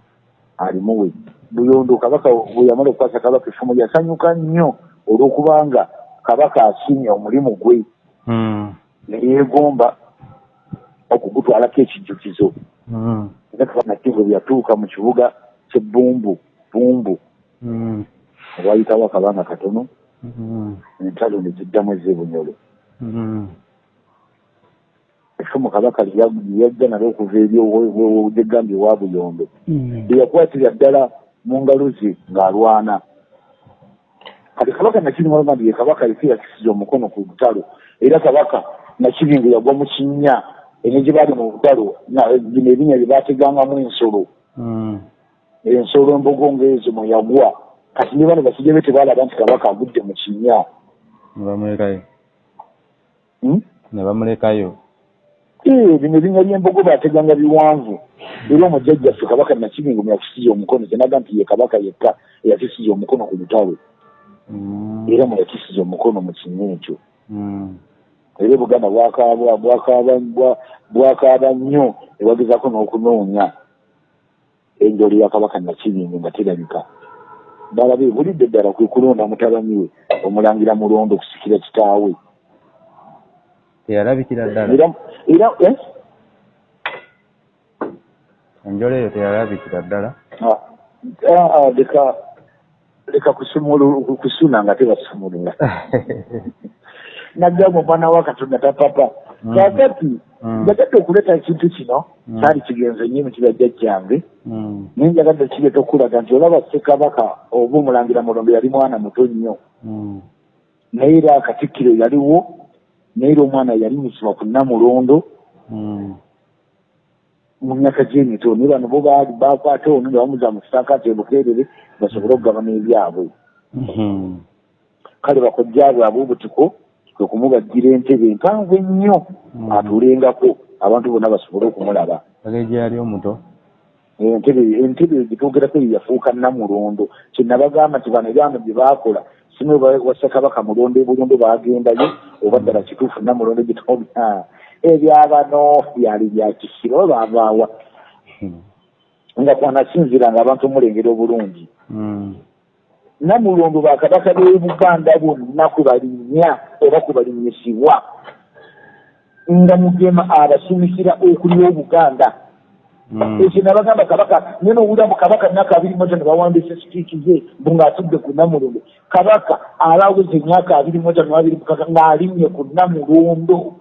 alimuwe buyondo kabaka bwe yamala okukwasa kabaka effumu yasanyuka nnyo olw'okubanga kabaka asiimye omulimu gwe. Mm. ne yeegomba okugutwalako ekijjukizo Mm. era bwe yatuuka mu kibuga ky'ebbumbu bumbu Mm. olwayitawo akabanga katono. Entalo ne ziddamu ez'ebunyolo effumu kabaka lyeyajja nalo okuva ewa buyondo. Mm. lyeyakwatira ddala mu ngalo ze ng'alwana kati kabaka nakirimaloma nti ye kabaka yeke yakisiza omukono ku lutalo era kabaka nakibingo yagwa mu kinnya ene gye baali mu lutalo na- bino ebinnya bye baategangamu ensolo. Mm. ensolo embogo ng'ezo mwe yagwa. Kati ne bano basajja be tebaalaba nti kabaka agudde mu kinnya. Ne bamulekayo. Hmm? ne bamulekayo. Eh, bino ebinnya by'embogo baateganga biwanvu. Era omujjajjaffe kabaka nakibingo mwe yakisiza omukono kyenaga nti ye kabaka yekka eyakisiza omukono ku lutalo. Era mwe yakisiza omukono mu kinnya ekyo. Mm. era obuganda bwakaaba bwakaaba bwa- bwakaaba nnyo ebagezaako n'okunoonya enjolo ya kabaka nakibingo nga terabika. Balabe bulidde ddala kwe kulonda mutabani we omulangira mulondo okusikira kitaawe. Teyalabikira ddala. Era era eh? enjolo eyo teyalabikira ddala. Ah, ah, ah, leka leka kusumulu- kusuna nga tebasumulula naggamba omwana wa katonda tapapa Mm. kakati Mm. njagadde okuleeta ekintu kino Mm. kyali kigenze nnyo emitima jjajjange Mm. naye njagadde kireeta okulaga nti olaba ssekabaka oba omulangira mulondo yali mwana muto nnyo Mm. naye era akatikkiro yaliwo naye era omwana yalimisibwa ku namulondo Mm. mu myaka gy'emito naye bano bo baali bakwata ono ne bamuza mu kisakaati ebukeerere basobole okugabana ebyabwe Mhm. kale bakojja bwe ab'obutiko kwe kumubajjira entebe empanvu ennyo Mm. atuulengako abantu bonna basobole okumulaba Bagejje yali omuto entebe entebe gitwogerako eyo yafuuka namulondo kyenabagamba nti bano ebyano bye baakola simu wassa kabaka mulondo ebulondo bagendayo oba ddala kituufu namulondo gitobya ebyabano byali bya kisiro baavaawa Mm. nga kwanasinziranga abantu omulengera obulungi Mm. namulondo bakabaka b'e buganda bonna kwe balinnya oba kwe balinnyisibwa nga mugema abasumikira okulya obuganda Mm. ekyo nabagamba kabaka naye nowulira mu kabaka myaka abiri moja ne bawandiisa sipiiki ze mbu ng'atudde ku namulondo kabaka alaweza emyaka abiri moja nababiri mukaka ng'alinnye ku namulondo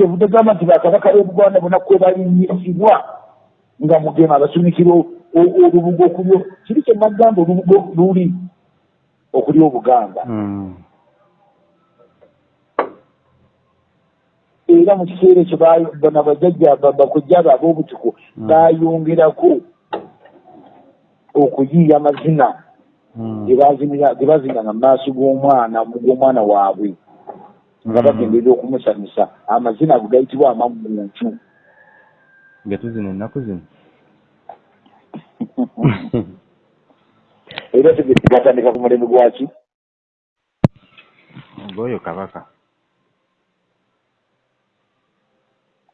kyevudde gamba nti bakabaka b'ebuganda bona kwe balinnyisibwa nga mugema o- olubugo okulyo kiri kye nagamba olubugo luli okulya obuganda Mm. era mu kiseera ekyo ba- bano bajjajja ba- bakojja be ab'obutiko Mm. bayongerako okuyiiya amazina Mm. ge bazinganga mu maaso g'omwana g'omwana waabwe nga bagenderera okumusanyusa amazina ago gayitibwa amagguncu nga tuzina ennaku zino. Era tegesi gatandika ku mulembe gwaki ng'oyo kabaka.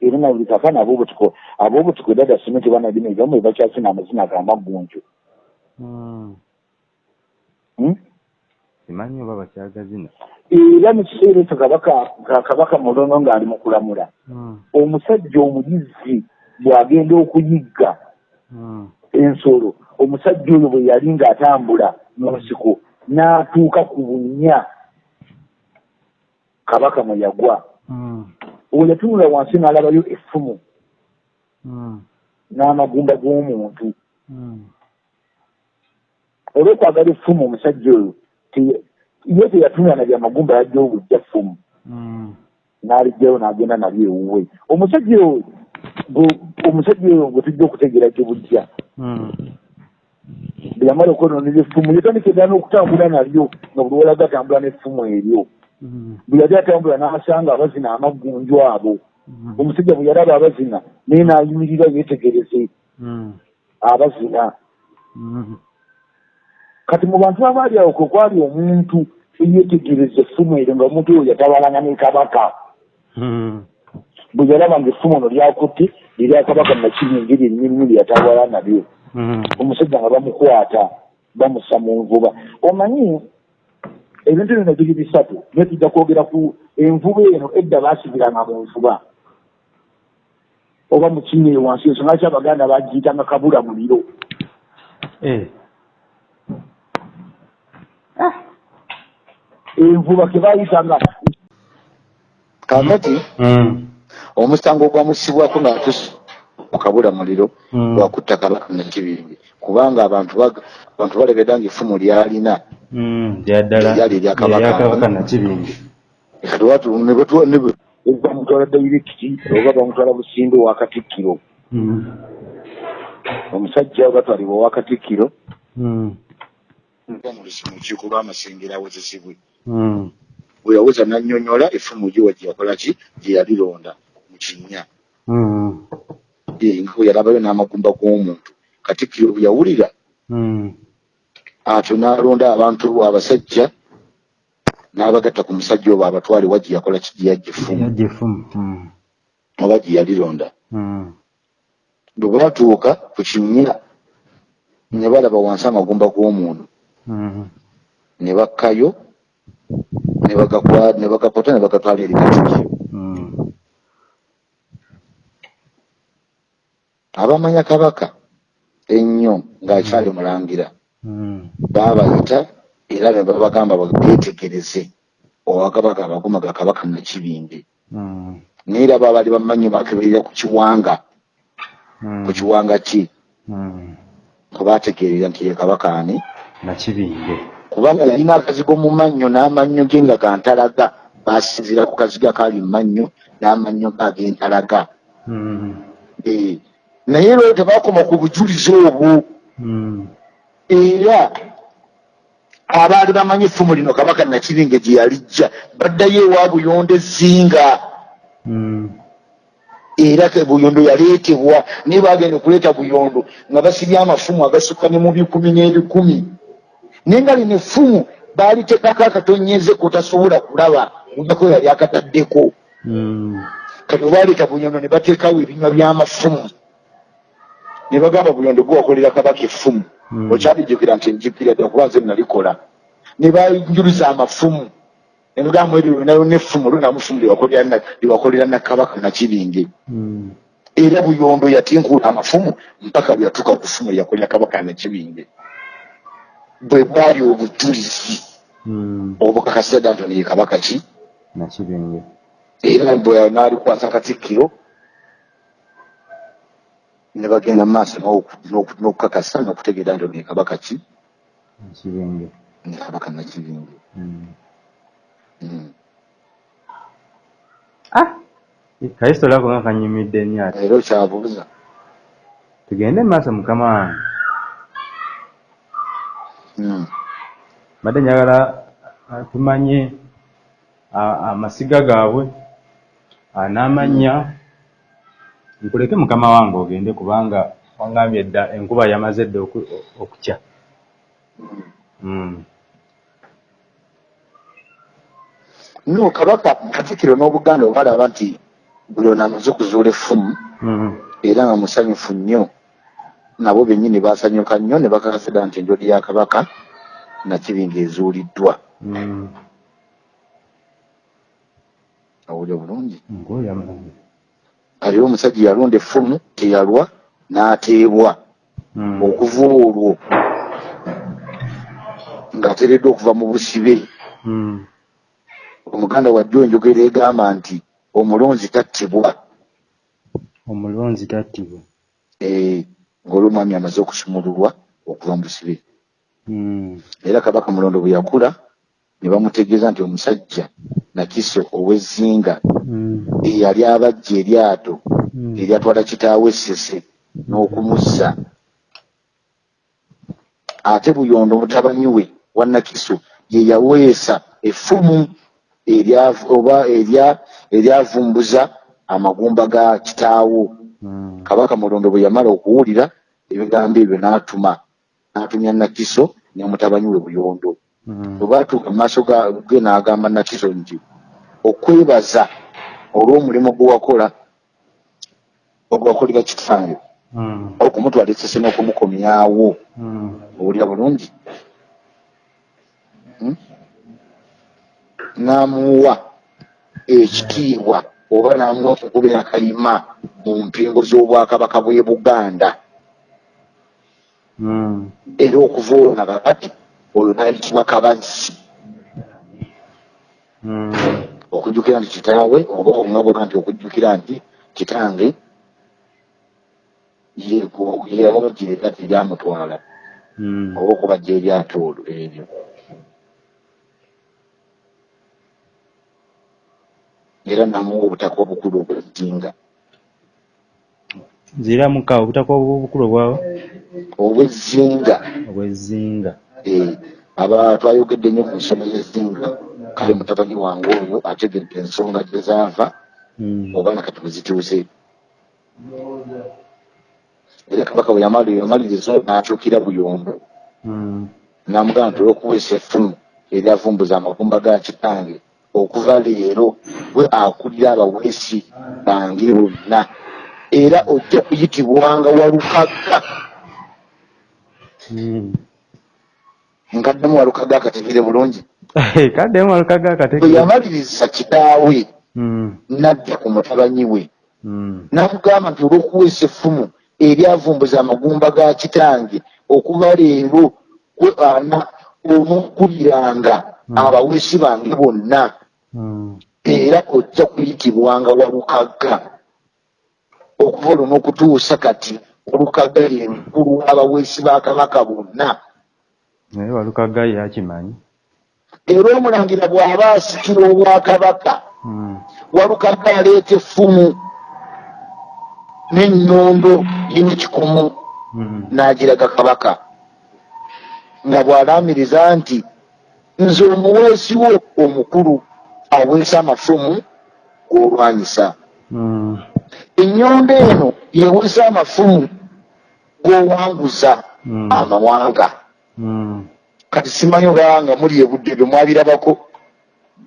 Era na buli kakana ab'obutiko ab'obutiko dada simenti banadini ebimu bakyasina amazina ag'amagguncu Mm. Hmm? simanyi oba bakyagazina era mu kiseera ekyo kabaka ka- kabaka mulono ng'ali mu kulamula Mm. omusajja omuyizzi bw'agenda okuyigga Mm. ensolo omusajja oyo bwe yali ng'atambula mu nsiko n'atuuka ku bunnya kabaka mwe yagwa Mm. oyo yatunula wansi n'alabayo effumu n'amagumba g'omuntu olw'okwagala effumu omusajja oyo ye teyatunula na byamagumba yajja obujja ffumu Mm. n'alijjayo n'agenda nabyo ewuwe omusajja oyo omusajja oyo bwe tujja okutegeera gye bujja Mm. bwe yamala okwonoonera effumu yatandika eddala n'okutambula nalyo nga buli walaga atambula n'effumu eryo Mm. bwe yali atambula n'asanga abazina amaggunju abo omusajja bwe yalaba abazina naye n'ayimirira yeetegereze abazina. Kati mu bantu abaali awo kwe kwali omuntu eyeetegereza effumu eryo nga omuntu oyo yatabalanga ne kabaka. Mm. bwe yalaba nga effumu ono lyakutte erya kabaka nakibingi lyerinyirimu lye yatawala nalyo. Mm. omusajja nga bamukwata bamussa mu nvuba. Omanyi ebintu bino biri bisatu naye tujja kwogera ku envuba eno edda baasibiranga mu nvuba. Oba mu kinnyiri wansi ensonga ki abaganda bagiyitanga kabula muliro envuba ke bayitanga kakati Mm. omusango gwamusibwako ng'atusi okabula muliro Mm. lwakutta kabaka nakibingi kubanga abantu abantu balebedda nga effumu lyalina Lyali erya Kabaka. eryakabaka watu bamutwala dairekiti oba bamutwala busimbe wa katikkiro Mm. omusajja batwalibwa owa katikkiro mu lukiiko lw'amasengero awozesebwe. Bwe yaweza nannyonnyola effumu gyewa gye yakola ki? Gye yalironda mu kinnya. Mm. Eh, nga bwe yalabayo n'amagumba g'omuntu. Katikkiro bwe yawulira Mm. atyo n'alonda abantu abasajja n'abagatta ku musajja obo abatwale wa gye yakola ki? Gye yajja effumu. Oba gye yalironda bwe baatuuka ku kinnya ne balaba wansi amagumba g'omuntu. Mm. ne bakkayo ne bagakwa- ne bagatwala eri katikkiro Mm. abamanya kabaka ennyo ng'akyali mulangira Mm. baabayita era ne babagamba beetegereze owakabaka abaguma ga kabaka nakibinge. Mm. naye era baabali bamanyi bakeberera ku kiwanga. Ku kiwanga ki? Kwe baategeerera nti ye kabaka ani? Nakibinge kubanga yalina akazigo mu mannyo n'amannyo ge nga gantalaga baasinzira ku kaziga kaali mu mannyo n'amannyo ge ag'entalaga Mm. Eh, naye lwero tebaakoma ku bujulizi obwo Mm. era abaali bamanyi effumu lino kabaka nakibinge gye yalijja baddayo ewa buyonde ezinga Mm. era buyondo yaleetebwa naye bagenda okuleeta buyondo nga basibye amafumu agasukka ne mu bikumi n'ebikumi naye nga lino effumu baalitekako akatonyeze kotasobola kulaba ojako yali akataddeko. Mm. kati obaleeta buyondo ne bateekawo ebinywa by'amafumu. Ne bagamba buyondo gwewakolera kabaka effumu. Mm. okyalijjukira nti njukira dda kuba nze nalikola. Ne banjuluza amafumu. Ne bagamba eryo nayo n'effumu lunamufumu lyewakolera na- lyewakolera na kabaka nakibinge Mm. era buyondo yatinkula amafumu mpaka bwe yatuuka ku ffumu lyakolera kabaka nakibinge bwe bwali obujulizi Mm. obukakasira dda nti ye kabaka ki? Nakibinge. Era bwe n'alikwasa katikkiro ne bagenda mu maaso n'oku- n'oku- n'okukakasa n'okutegeera nti ono ye kabaka ki? Nakibinge. Ne kabaka nakibinge. Mm. Mm. ah! Kayisito lako nga kanyumidde nnyo ate. Era okyabuuza. Tugende mu maaso mukama. wange. Mbadde njagala ah, tumanye a- amasiga gaabwe ah, n'amannya nkuleke mukama wange ogende kubanga wangambye dda enkuba yamaze dda oku- okukya. Mm. no kabaka katikkiro n'obuganda obalaba nti buli ono amaze okuzuula effumu era nga musanyufu nnyo nabo bennyini basanyuka nnyo ne bakakasira nti enjoli ya kabaka nakibinga ezuuliddwa Mm. owulya bulungi aliwo omusajja yalonda effumu teyalwa n'ateebwa Mm. okuva olwo ng'ateereddwa okuva mu busibe Mm. omuganda wajja enjogera egamba nti omulonzi tattibwa omulonzi tattibwa eh, ng'olwomwami amaze okusumululwa okuva mu busibe Mm. era kabaka mulondo bwe yakula ne bamutegeeza nti omusajja nakiso ow'ezzinga Mm. eyali abajja eryato Mm. eryatwala kitaawe essese n'okumuzza ate buyondo mutabani we wa nakiso ye yaweesa effumu oba erya- eryavumbuza amagumba ga kitaawo. Kabaka mulondo bwe yamala okuwulira ebigambo ebyo n'atuma n'atumya nakiso ne mutabani we buyondo Mm. bwe baatuuka mu maaso ga- ge n'agamba nakiso nti okwebaza olw'omulimu gwe wakola ogwakolera kitange Mm. okumutwala esese n'okumukomyawo Mm. owulira bulungi Hmm? n'amuwa ekitiibwa oba n'amuwa okukuba akayima mu mpingo z'obwakabaka bw'e buganda Mm. era okuva olwo nga kakati oyo nayitibwa kabazzi Mm. okujjukira nti kitaawe oba omwagoga nti okujjukira nti kitange yamubajjira eryati eryamutwala Mm. oba okubajja eryato olwo eryo era namuwa obutaka obukulu obwejjinga nzira muka obutaka obukulu obwawo obwezzinga obwezzinga Eh, aba twayogedde nnyo ku nsonga y'ezzinga kale mutabani wange oyo ategedde ensonga gye zaava Mm. oba nakati bwe zituuse era kabaka bwe yamaliriza n'akyukira buyombo. Mm. n'amugamba nti olw'okuweesa effumu eryavumbuza amagumba ga kitange okuva leero gwe akulira abaweesi bange bonna era ojja kuyitibwanga walukagga Mm. nkaddemu walukagga akategere bulungi kaddemu alukaga bwe akatege yamaliriza kitaawe Mm. n'adda ku mutabanyi we Mm. n'amugamba nti olw'okuweesa effumu eryavumbuza amagumba ga kitange okuva leero gwe ana onookuliranga abaweesi bange bonna. Era ojja kuyitibwanga walukagga okuva olwo n'okutuusa kati olukagga lye lukulu w'abaweesi ba kabaka bonna. Naye walukaga yakimanyi era omulangira bw'aba asikira obwakabaka Mm. walukagga aleeta effumu n'ennondo y'ekikomo Mm. n'agiraga kabaka. Nga bw'alaamiriza nti nze omuweesi wo omukulu aweesa amafumu g'olwanyisa Mm. ennyonda eno yeweesa amafumu g'owanguza Mm. amawanga Mm. kati simanyi olaba nga muli ebudde bwe mwabirabako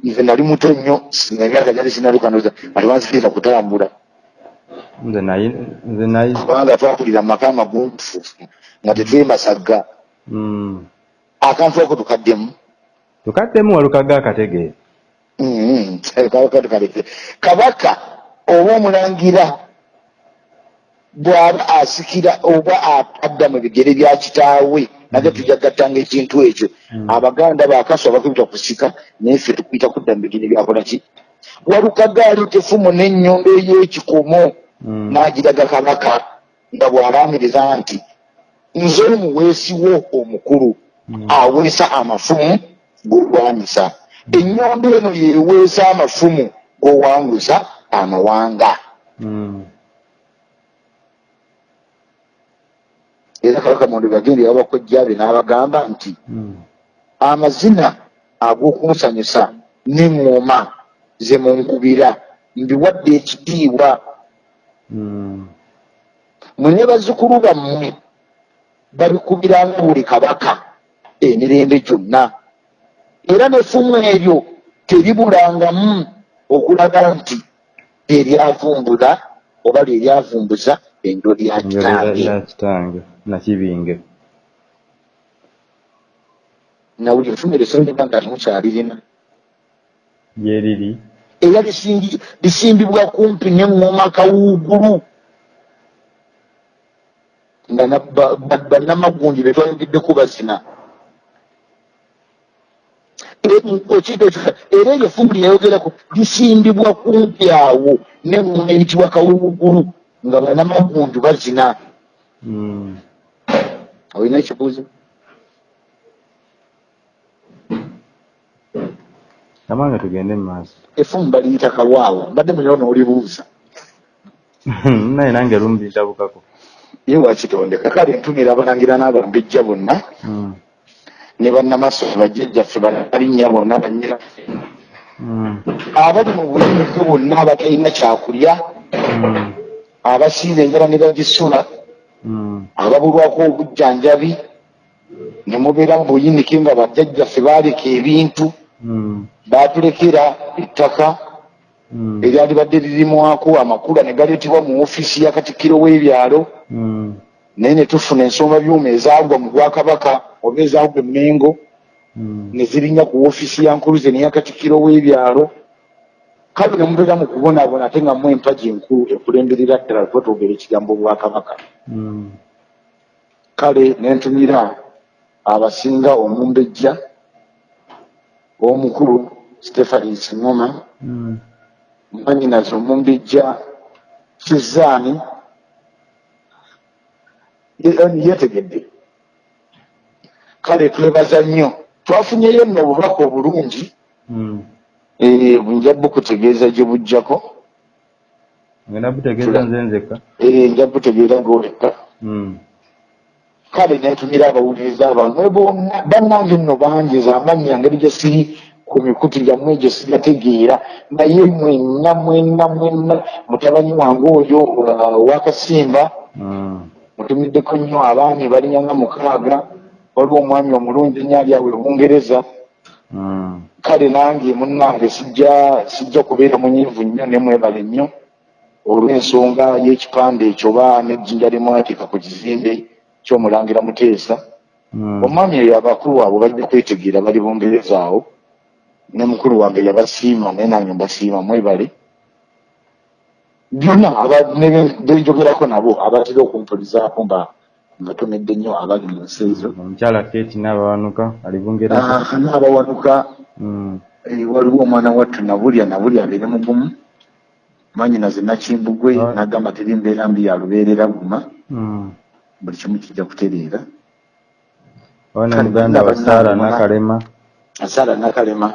nze nali muto nnyo nga emyaka gyali sinalukanoza ati wanzikiriza kutambula kubanga twakulira mu maka amagumfu nga tetwemasagga Mm. akantu ako tukaddemu tukaddemu walukaga akategeera Mm, kabaka tukaleke kabaka oba omulangira bw'aba asikira oba adda mu bigere bya kitaawe nage tujagattanga ekintu ekyo. Abaganda bakaswa bakuyita kusika naye ffe tukuyita kudda mu bigere byakola ki walukaga aleeta effumu n'ennyombo ey'ekikomo n'agiraga kabaka nga bw'alaamiriza nti nze omuweesi wo omukulu aweesa amafumu g'olwanyisa ennyombo eno yeweesa amafumu g'owanguza amawanga Mm. era kabaka mondo bagenda ewabakojjabe n'abagamba nti Mm. amazina ag'okunsanyusa neŋŋoma ze munkubira mbiwadde ekitiibwa Mm. mwenye bazzukulu bammwe babikubiranga buli kabaka emirembe gyonna era nefumu eryo teribulangamu okulaga nti eryavumbula oba lyeryavumbuza enjo lya kitange. nakibinge nawuli efumu eryo sondiba nga temukyalirina gyeriri era lisimbi- lisimbibwa kumpi neŋŋoma kawuugulu. Nga na- ba- ba- bannamagundi betwayongeddeko bazina okiita ekyo era eryo fumbi lyayogerako lisimbibwa kumpi awo neŋŋoma eyitibwa kawuugulu nga bannamagundu bazina. Mm. olina ekibuuzo amange tugende mu maaso. Efumu baliyita kalwawo mbadde muliro noolibuuza naye nange lumu ndabukako. Ye wakitondeka kale ntumira abalangira n'abambejja bonna. Mm. Ne bannamaso bajjajjaffe banalinnya bonna banyira Mm. abali mu buyinike bonna abatalina kyakulya Mm. abasiiza enjala ne bagisula Mm. ababulwako obujjanjabi ne mubeera mu buyinike nga bajjajjaffe baaleka ebintu baatulekera ettaka eryali badde lirimwako amakula ne galeetebwa mu ofiisi ya katikkiro w'ebyalo naye ne tufuna ensonga byuma ezaagwa mu bwakabaka oba ezaagwa emengo Mm. ne zirinya ku ofiisi ya nkuluze neya katikkiro w'ebyalo kale ne mubeera mu kubonaabona ate nga mu empagi enkulu ekulemberera ddala kuba twogera ekigambo bwakabaka Mm. kale ne ntumira abasinga omumbejja omukulu stephens ngoma Mm. mwanyinazi omumbejja kizaani Ye- yeetegedde kale twebaza nnyo twafunyeyo nno obubaka obulungi Mm. eh, nja bukutegeeza gye bujjako ngenda butegeeza nze nzekka Eh, nja butegeera gwoleka Mm. kale nentumira abawuliriza abamwe bonna bannange nno banjeza amannya ngeri gye siri ku mikutu gyammwe gye sigategeera naye mwenna mwenna mwenna mutabani wange oyo uh, wakasimba Mm. mutumiddeko nnyo abaami balinnya nga mukaaga waliwo omwami omulungi ennyo ali awe bungereza. Mm. kale nange munnange sijja sijja kubeera munyiivu nnyo ne mwebale nnyo. Olw'ensonga y'ekipande ekyo ba nejjinja limwatika ku kizimbe ky'omulangira muteesa. Mm. omwami eyo abakulu abo bajja kwetegeera bali bungereza awo. Ne mukulu wange yabasiima naye nange mbasiima mwebale. Byonna aba- ne- benjogerako nabo abatera okumpulizaako nga mbatomedde nnyo abali mu nsi ezo omukyala kate n'abawanuka ali bungereza Ah, Mm. eh, waliwo omwana wattu nabulya nabulya abeere mugumu mwanyinaze nakimbugwe Ah. nagamba teri mbeera mbi yalubeerera guma Mm. buli kimu kijja kutereera. Kale, muganda wa saara nakalema asaala nakalema